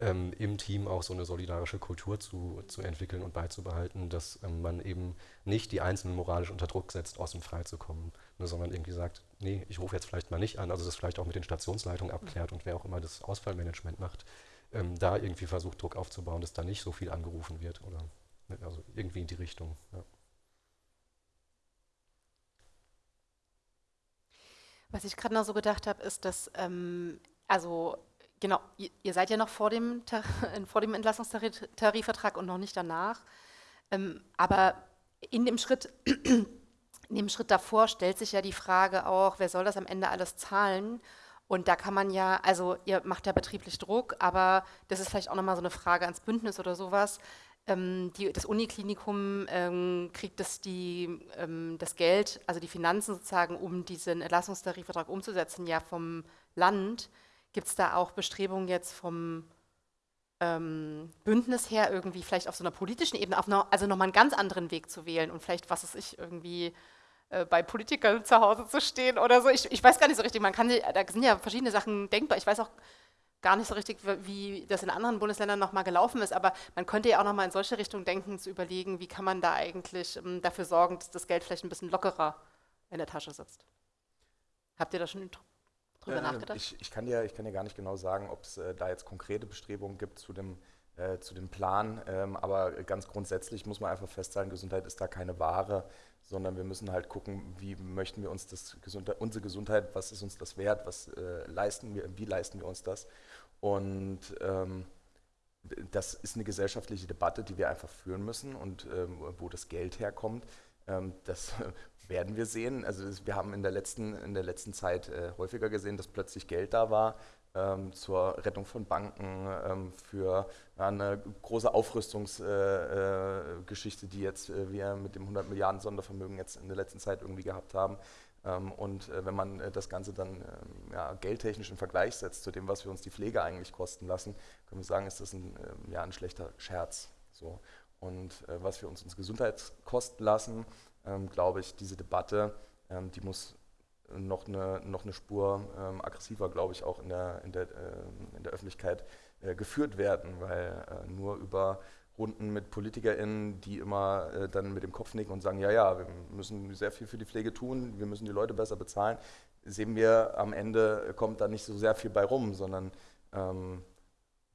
ähm, im Team auch so eine solidarische Kultur zu, zu entwickeln und beizubehalten, dass ähm, man eben nicht die Einzelnen moralisch unter Druck setzt, aus dem Frei zu kommen, ne, sondern irgendwie sagt, nee, ich rufe jetzt vielleicht mal nicht an, also das vielleicht auch mit den Stationsleitungen abklärt und wer auch immer das Ausfallmanagement macht, ähm, da irgendwie versucht, Druck aufzubauen, dass da nicht so viel angerufen wird oder ne, also irgendwie in die Richtung. Ja. Was ich gerade noch so gedacht habe, ist, dass, ähm, also genau, ihr, seid ja noch vor dem, vor dem Entlassungstarifvertrag und noch nicht danach. Ähm, aber in dem Schritt, in dem Schritt davor stellt sich ja die Frage auch, wer soll das am Ende alles zahlen? Und da kann man ja, also ihr macht ja betrieblich Druck, aber das ist vielleicht auch nochmal so eine Frage ans Bündnis oder sowas. Ähm, die, das Uniklinikum ähm, kriegt das, die, ähm, das Geld, also die Finanzen sozusagen, um diesen Entlassungstarifvertrag umzusetzen, ja vom Land. Gibt es da auch Bestrebungen jetzt vom ähm, Bündnis her, irgendwie vielleicht auf so einer politischen Ebene, auf noch, also nochmal einen ganz anderen Weg zu wählen und vielleicht, was ist ich, irgendwie äh, bei Politikern zu Hause zu stehen oder so. Ich, ich weiß gar nicht so richtig, man kann, da sind ja verschiedene Sachen denkbar. Ich weiß auch gar nicht so richtig, wie das in anderen Bundesländern nochmal gelaufen ist, aber man könnte ja auch nochmal in solche Richtung denken, zu überlegen, wie kann man da eigentlich ähm, dafür sorgen, dass das Geld vielleicht ein bisschen lockerer in der Tasche sitzt. Habt ihr da schon drüber äh, nachgedacht? Ich, ich, kann dir, ich kann dir gar nicht genau sagen, ob es äh, da jetzt konkrete Bestrebungen gibt zu dem, äh, zu dem Plan, ähm, aber ganz grundsätzlich muss man einfach festhalten, Gesundheit ist da keine Ware, sondern wir müssen halt gucken, wie möchten wir uns das Gesundheit, unsere Gesundheit, was ist uns das wert, was äh, leisten wir, wie leisten wir uns das? Und ähm, das ist eine gesellschaftliche Debatte, die wir einfach führen müssen und ähm, wo das Geld herkommt, ähm, das werden wir sehen. Also wir haben in der letzten, in der letzten Zeit äh, häufiger gesehen, dass plötzlich Geld da war ähm, zur Rettung von Banken, ähm, für ja, eine große Aufrüstungsgeschichte, äh, äh, die jetzt äh, wir mit dem 100 Milliarden Sondervermögen jetzt in der letzten Zeit irgendwie gehabt haben. Ähm, und äh, wenn man äh, das Ganze dann ähm, ja, geldtechnisch in Vergleich setzt zu dem, was wir uns die Pflege eigentlich kosten lassen, können wir sagen, ist das ein, ähm, ja, ein schlechter Scherz. So. Und was wir uns uns Gesundheit kosten lassen, glaube ich, diese Debatte, ähm, die muss noch eine, noch eine Spur ähm, aggressiver, glaube ich, auch in der, in der, in der Öffentlichkeit äh, geführt werden, weil äh, nur über Runden mit PolitikerInnen, die immer äh, dann mit dem Kopf nicken und sagen, ja, ja, wir müssen sehr viel für die Pflege tun, wir müssen die Leute besser bezahlen, sehen wir am Ende kommt da nicht so sehr viel bei rum, sondern ähm,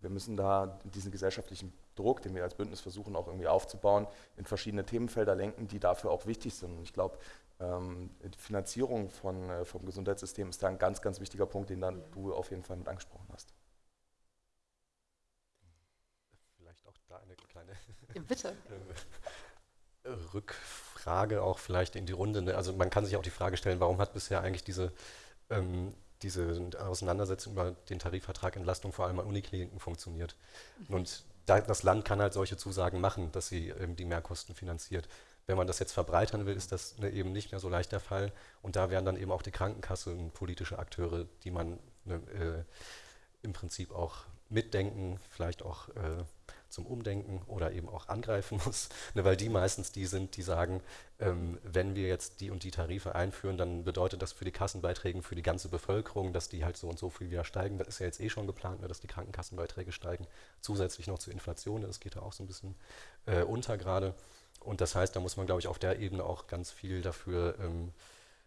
wir müssen da diesen gesellschaftlichen Druck, den wir als Bündnis versuchen auch irgendwie aufzubauen, in verschiedene Themenfelder lenken, die dafür auch wichtig sind. Und ich glaube, ähm, die Finanzierung von, äh, vom Gesundheitssystem ist da ein ganz, ganz wichtiger Punkt, den dann du auf jeden Fall mit angesprochen hast. Vielleicht auch da eine kleine Bitte. Rückfrage auch vielleicht in die Runde. Ne? Also man kann sich auch die Frage stellen, warum hat bisher eigentlich diese, ähm, diese Auseinandersetzung über den Tarifvertrag Entlastung vor allem an Unikliniken funktioniert? Mhm. Und das Land kann halt solche Zusagen machen, dass sie ähm, die Mehrkosten finanziert. Wenn man das jetzt verbreitern will, ist das ne, eben nicht mehr so leicht der Fall. Und da wären dann eben auch die Krankenkassen politische Akteure, die man ne, äh, im Prinzip auch mitdenken, vielleicht auch äh, zum Umdenken oder eben auch angreifen muss, ne, weil die meistens die sind, die sagen, ähm, wenn wir jetzt die und die Tarife einführen, dann bedeutet das für die Kassenbeiträge für die ganze Bevölkerung, dass die halt so und so viel wieder steigen. Das ist ja jetzt eh schon geplant, ne, dass die Krankenkassenbeiträge steigen, zusätzlich noch zur Inflation, das geht da auch so ein bisschen äh, unter gerade. Und das heißt, da muss man, glaube ich, auf der Ebene auch ganz viel dafür ähm,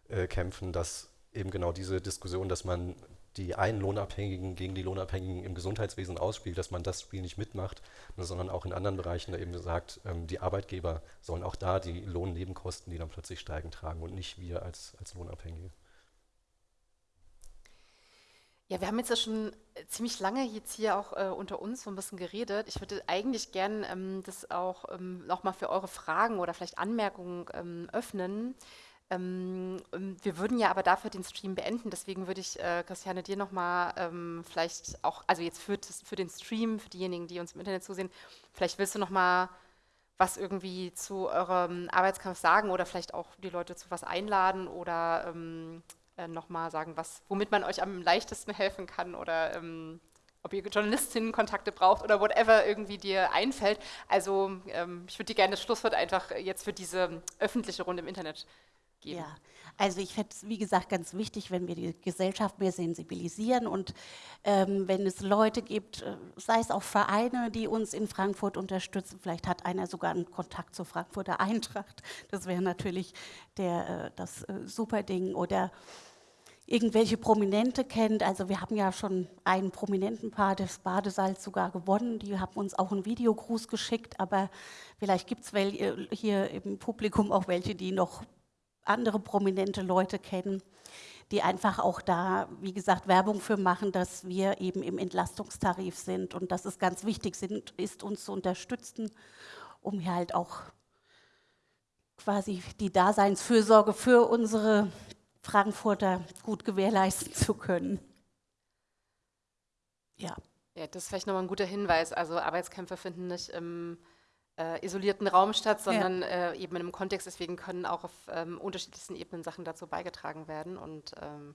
äh, kämpfen, dass eben genau diese Diskussion, dass man die einen Lohnabhängigen gegen die Lohnabhängigen im Gesundheitswesen ausspielt, dass man das Spiel nicht mitmacht, sondern auch in anderen Bereichen da eben sagt, ähm, die Arbeitgeber sollen auch da die Lohnnebenkosten, die dann plötzlich steigen, tragen und nicht wir als, als Lohnabhängige. Ja, wir haben jetzt ja schon ziemlich lange jetzt hier auch äh, unter uns so ein bisschen geredet. Ich würde eigentlich gern ähm, das auch ähm, nochmal für eure Fragen oder vielleicht Anmerkungen ähm, öffnen. Ähm, ähm, wir würden ja aber dafür den Stream beenden, deswegen würde ich, äh, Christiane, dir nochmal ähm, vielleicht auch, also jetzt für, für den Stream, für diejenigen, die uns im Internet zusehen, vielleicht willst du nochmal was irgendwie zu eurem Arbeitskampf sagen oder vielleicht auch die Leute zu was einladen oder ähm, äh, nochmal sagen, was, womit man euch am leichtesten helfen kann oder ähm, ob ihr Journalistinnenkontakte braucht oder whatever irgendwie dir einfällt. Also ähm, ich würde dir gerne das Schlusswort einfach jetzt für diese öffentliche Runde im Internet geben? Ja, also ich fände es, wie gesagt, ganz wichtig, wenn wir die Gesellschaft mehr sensibilisieren und ähm, wenn es Leute gibt, äh, sei es auch Vereine, die uns in Frankfurt unterstützen, vielleicht hat einer sogar einen Kontakt zur Frankfurter Eintracht, das wäre natürlich der, äh, das äh, super Ding oder irgendwelche Prominente kennt. Also wir haben ja schon einen prominenten Paar des Badesalz sogar gewonnen. Die haben uns auch einen Videogruß geschickt, aber vielleicht gibt es hier im Publikum auch welche, die noch andere prominente Leute kennen, die einfach auch da, wie gesagt, Werbung für machen, dass wir eben im Entlastungstarif sind und dass es ganz wichtig sind, ist, uns zu unterstützen, um hier halt auch quasi die Daseinsfürsorge für unsere Frankfurter gut gewährleisten zu können. Ja. Ja, das ist vielleicht nochmal ein guter Hinweis. Also Arbeitskämpfe finden nicht im äh, isolierten Raum statt, sondern ja. äh, eben in einem Kontext. Deswegen können auch auf ähm, unterschiedlichsten Ebenen Sachen dazu beigetragen werden. Und ähm,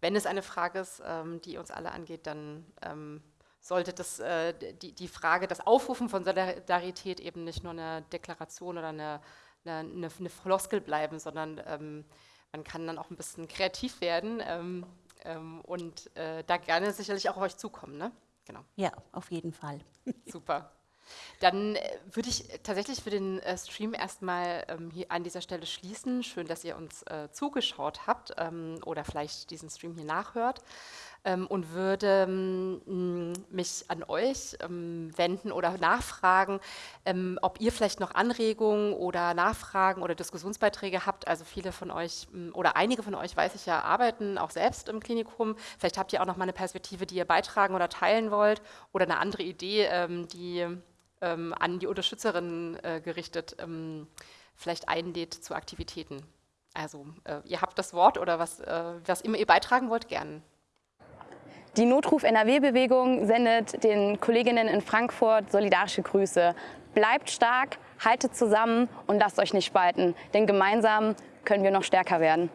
wenn es eine Frage ist, ähm, die uns alle angeht, dann ähm, sollte das, äh, die, die Frage, das Aufrufen von Solidarität eben nicht nur eine Deklaration oder eine, eine, eine, eine Floskel bleiben, sondern ähm, man kann dann auch ein bisschen kreativ werden ähm, und äh, da gerne sicherlich auch auf euch zukommen. Ne? Genau. Ja, auf jeden Fall. Super. Dann äh, würde ich tatsächlich für den äh, Stream erstmal ähm, hier an dieser Stelle schließen. Schön, dass ihr uns äh, zugeschaut habt ähm, oder vielleicht diesen Stream hier nachhört ähm, und würde ähm, mich an euch ähm, wenden oder nachfragen, ähm, ob ihr vielleicht noch Anregungen oder Nachfragen oder Diskussionsbeiträge habt. Also viele von euch oder einige von euch, weiß ich ja, arbeiten auch selbst im Klinikum. Vielleicht habt ihr auch noch mal eine Perspektive, die ihr beitragen oder teilen wollt oder eine andere Idee, die ähm, an die Unterstützerinnen äh, gerichtet ähm, vielleicht einlädt zu Aktivitäten. Also äh, ihr habt das Wort oder was, äh, was immer ihr beitragen wollt, gern. Die Notruf NRW-Bewegung sendet den Kolleginnen in Frankfurt solidarische Grüße. Bleibt stark, haltet zusammen und lasst euch nicht spalten, denn gemeinsam können wir noch stärker werden.